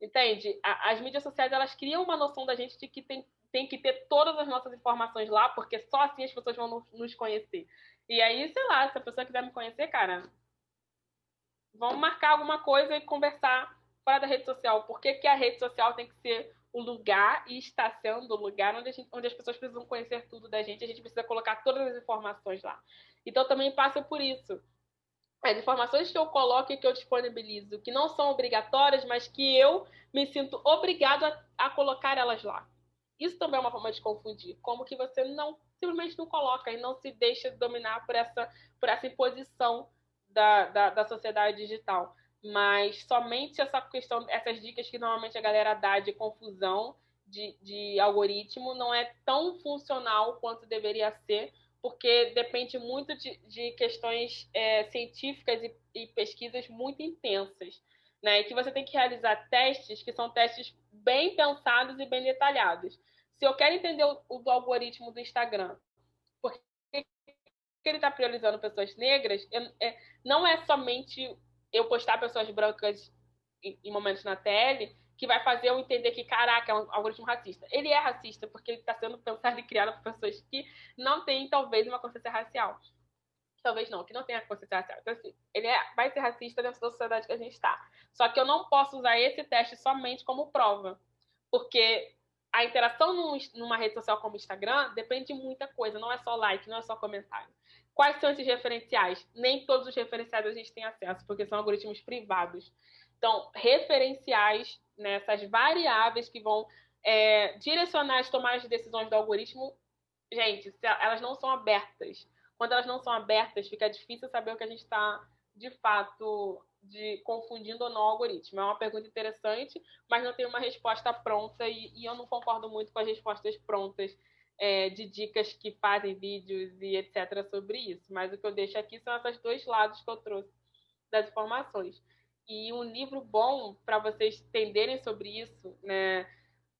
Entende? As mídias sociais, elas criam uma noção da gente de que tem, tem que ter todas as nossas informações lá, porque só assim as pessoas vão nos conhecer. E aí, sei lá, se a pessoa quiser me conhecer, cara, vamos marcar alguma coisa e conversar fora da rede social. Por que, que a rede social tem que ser o lugar e está sendo o lugar onde, gente, onde, as pessoas precisam conhecer tudo da gente, a gente precisa colocar todas as informações lá. Então também passa por isso. As informações que eu coloco e que eu disponibilizo, que não são obrigatórias, mas que eu me sinto obrigado a, a colocar elas lá. Isso também é uma forma de confundir. Como que você não simplesmente não coloca e não se deixa dominar por essa, por essa imposição da, da, da sociedade digital. Mas somente essa questão, essas dicas que normalmente a galera dá de confusão de, de algoritmo não é tão funcional quanto deveria ser, porque depende muito de, de questões é, científicas e, e, pesquisas muito intensas, né? E que você tem que realizar testes que são testes bem pensados e bem detalhados. Se eu quero entender o, o algoritmo do Instagram, ele está priorizando pessoas negras, é, não é somente eu postar pessoas brancas em, momentos na tele que vai fazer eu entender que, caraca, é um algoritmo racista. Ele é racista porque ele está sendo pensado e criado por pessoas que não têm, talvez, uma consciência racial. Talvez não, que não tenha consciência racial. Então, assim, ele é, vai ser racista dentro da sociedade que a gente está. Só que eu não posso usar esse teste somente como prova. Porque a interação numa rede social como Instagram depende de muita coisa, não é só like, não é só comentário. Quais são esses referenciais? Nem todos os referenciais a gente tem acesso, porque são algoritmos privados. Então, referenciais nessas variáveis que vão é, direcionar as tomadas de decisões do algoritmo, gente, elas não são abertas. Quando elas não são abertas, fica difícil saber o que a gente está, de fato, de confundindo ou não o algoritmo. É uma pergunta interessante, mas não tem uma resposta pronta e, e eu não concordo muito com as respostas prontas é, de dicas que fazem vídeos e etc. sobre isso. Mas o que eu deixo aqui são esses dois lados que eu trouxe das informações. E um livro bom para vocês entenderem sobre isso, né?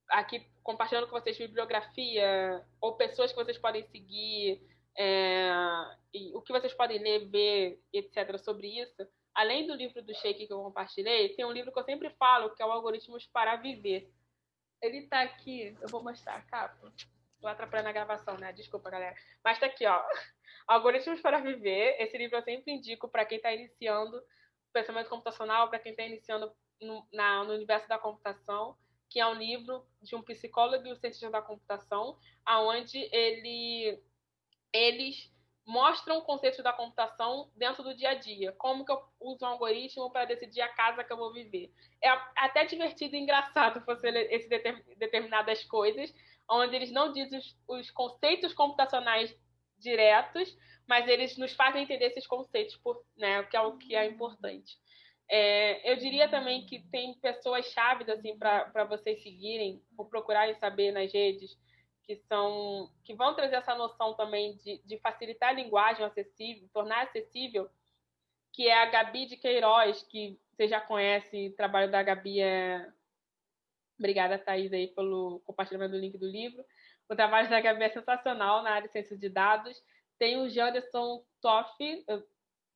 Aqui compartilhando com vocês bibliografia ou pessoas que vocês podem seguir, é, o que vocês podem ler, ver, etc. sobre isso além do livro do Sheik que eu compartilhei, tem um livro que eu sempre falo, que é o Algoritmos para Viver. Ele está aqui, eu vou mostrar a capa. Tô atrapalhando a gravação, né? Desculpa, galera. Mas está aqui, ó. <laughs> Algoritmos para Viver. Esse livro eu sempre indico para quem está iniciando pensamento computacional, para quem está iniciando no, na, no universo da computação, que é um livro de um psicólogo e um cientista da computação, aonde ele, eles mostram o conceito da computação dentro do dia a dia. Como que eu uso um algoritmo para decidir a casa que eu vou viver. É até divertido e engraçado <laughs> ler esse determinadas coisas, onde eles não dizem os, os, conceitos computacionais diretos, mas eles nos fazem entender esses conceitos, por, né, que é o que é importante. É, eu diria também que tem pessoas chaves assim, para vocês seguirem, ou procurarem saber nas redes, que são que vão trazer essa noção também de, de facilitar a linguagem acessível, tornar acessível, que é a Gabi de Queiroz, que você já conhece, o trabalho da Gabi é... Obrigada, Thaís, aí, pelo compartilhamento do link do livro. O trabalho da Gabi é sensacional na área de ciência de dados. Tem o Janderson Toff,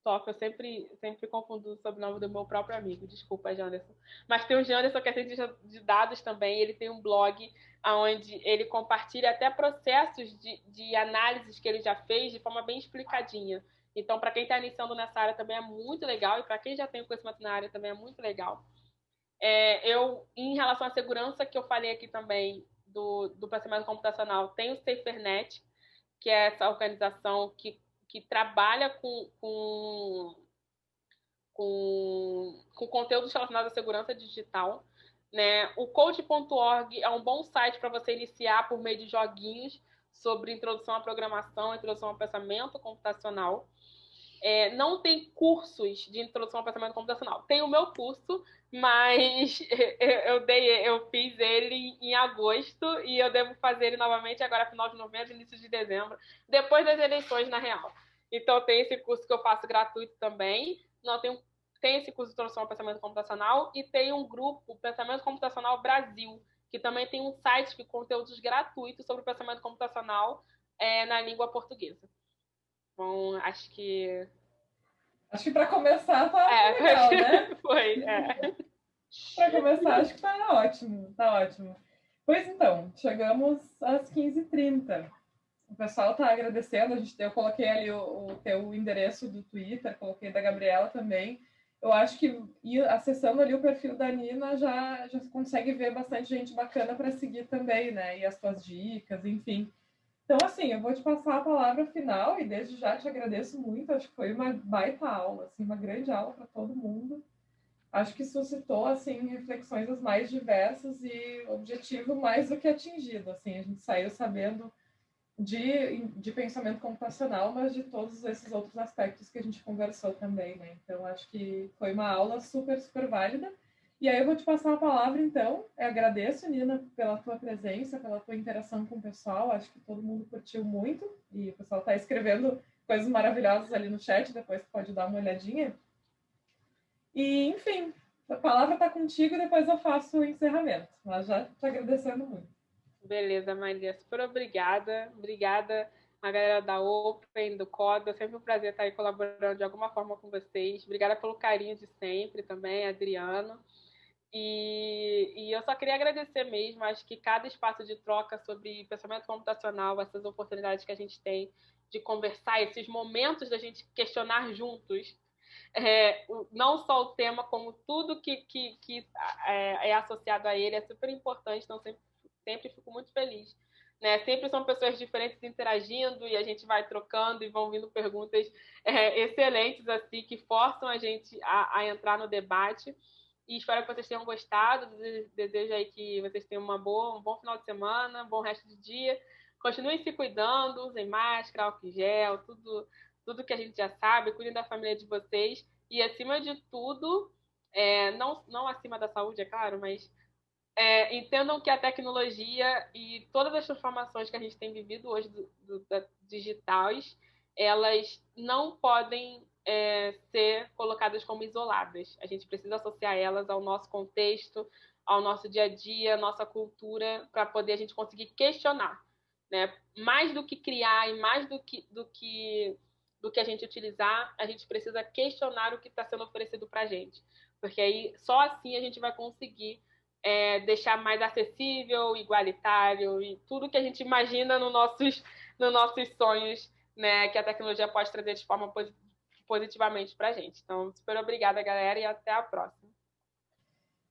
Toff, eu sempre, sempre confundo o sobrenome do meu próprio amigo, desculpa, Janderson. Mas tem o Janderson, que é cientista de dados também, ele tem um blog onde ele compartilha até processos de, de análises que ele já fez de forma bem explicadinha. Então, para quem está iniciando nessa área também é muito legal, e para quem já tem conhecimento na área também é muito legal. É, eu, em relação à segurança que eu falei aqui também do, do pensamento computacional, tem o SaferNet, que é essa organização que, que trabalha com, com, com, com conteúdos relacionados à segurança digital. Né? O code.org é um bom site para você iniciar por meio de joguinhos sobre introdução à programação, introdução ao pensamento computacional. É, não tem cursos de introdução ao pensamento computacional. Tem o meu curso, mas <laughs> eu, dei, eu fiz ele em agosto e eu devo fazer ele novamente agora final de novembro, início de dezembro, depois das eleições na real. Então tem esse curso que eu faço gratuito também. Não tem tem esse curso de introdução ao pensamento computacional e tem um grupo, Pensamento Computacional Brasil, que também tem um site de conteúdos gratuitos sobre o pensamento computacional é, na língua portuguesa. Bom, acho que. Acho que para começar tá é, legal, né? <laughs> Foi, é. para começar, acho que tá ótimo, tá ótimo. Pois então, chegamos às 15h30. O pessoal está agradecendo, a gente, eu coloquei ali o, o teu endereço do Twitter, coloquei da Gabriela também eu acho que acessando ali o perfil da Nina já, já consegue ver bastante gente bacana para seguir também, né? E as suas dicas, enfim. Então, assim, eu vou te passar a palavra final e desde já te agradeço muito. Acho que foi uma baita aula, assim, uma grande aula para todo mundo. Acho que suscitou, assim, reflexões as mais diversas e objetivo mais do que atingido. Assim, a gente saiu sabendo de, de pensamento computacional, mas de todos esses outros aspectos que a gente conversou também, né? Então, acho que foi uma aula super, super válida. E aí eu vou te passar a palavra, então. Eu agradeço, Nina, pela tua presença, pela tua interação com o pessoal. Acho que todo mundo curtiu muito. E o pessoal está escrevendo coisas maravilhosas ali no chat, depois pode dar uma olhadinha. E, enfim, a palavra está contigo e depois eu faço o encerramento. Mas já te agradecendo muito. Beleza, Maria. Super obrigada. Obrigada a galera da Open, do Coda. Sempre um prazer estar aí colaborando de alguma forma com vocês. Obrigada pelo carinho de sempre também, Adriano. E, e, eu só queria agradecer mesmo, acho que cada espaço de troca sobre pensamento computacional, essas oportunidades que a gente tem de conversar, esses momentos da gente questionar juntos, é, não só o tema, como tudo que, que, que é, é, associado a ele, é super importante, então sempre, sempre fico muito feliz. Né? Sempre são pessoas diferentes interagindo e a gente vai trocando e vão vindo perguntas é, excelentes assim que forçam a gente a, a entrar no debate. E espero que vocês tenham gostado. Desejo aí que vocês tenham uma boa, um bom final de semana, um bom resto de dia. Continuem se cuidando, usem máscara, álcool gel, tudo, tudo que a gente já sabe. Cuidem da família de vocês. E, acima de tudo, é, não, não acima da saúde, é claro, mas é, entendam que a tecnologia e todas as transformações que a gente tem vivido hoje do, do, da, digitais, elas não podem é, ser colocadas como isoladas. A gente precisa associar elas ao nosso contexto, ao nosso dia a dia, nossa cultura, para poder a gente conseguir questionar. Né? Mais do que criar e mais do que, do que, do que a gente utilizar, a gente precisa questionar o que está sendo oferecido para a gente. Porque aí só assim a gente vai conseguir é, deixar mais acessível, igualitário e tudo que a gente imagina nos nossos, nos nossos sonhos né, que a tecnologia pode trazer de forma positivamente para a gente. Então, super obrigada, galera, e até a próxima.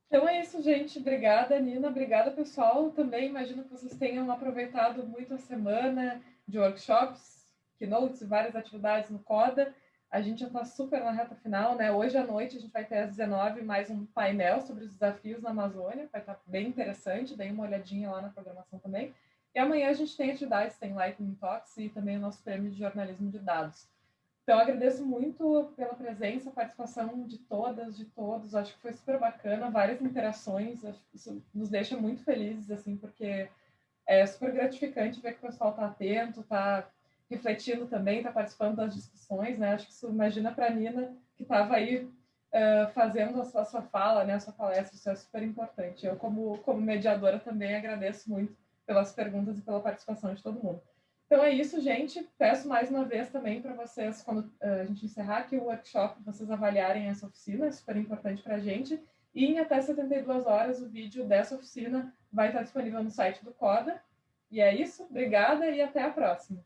Então é isso, gente. Obrigada, Nina. Obrigada, pessoal. Também imagino que vocês tenham aproveitado muito a semana de workshops, keynotes e várias atividades no CODA. A gente já está super na reta final, né? Hoje à noite a gente vai ter às 19 mais um painel sobre os desafios na Amazônia. Vai estar tá bem interessante. Dê uma olhadinha lá na programação também. E amanhã a gente tem atividades, tem Lightning Talks e também o nosso prêmio de jornalismo de dados. Então, agradeço muito pela presença, participação de todas, de todos. Acho que foi super bacana, várias interações. Acho que isso nos deixa muito felizes, assim, porque é super gratificante ver que o pessoal está atento, está refletindo também, está participando das discussões, né? Acho que isso, imagina para a Nina, que estava aí uh, fazendo a sua, a sua, fala, né, a sua palestra, isso é super importante. Eu, como, como mediadora, também agradeço muito pelas perguntas e pela participação de todo mundo. Então é isso, gente. Peço mais uma vez também para vocês, quando uh, a gente encerrar aqui o workshop, vocês avaliarem essa oficina, é super importante para a gente. E em até 72 horas o vídeo dessa oficina vai estar disponível no site do CODA. E é isso, obrigada e até a próxima.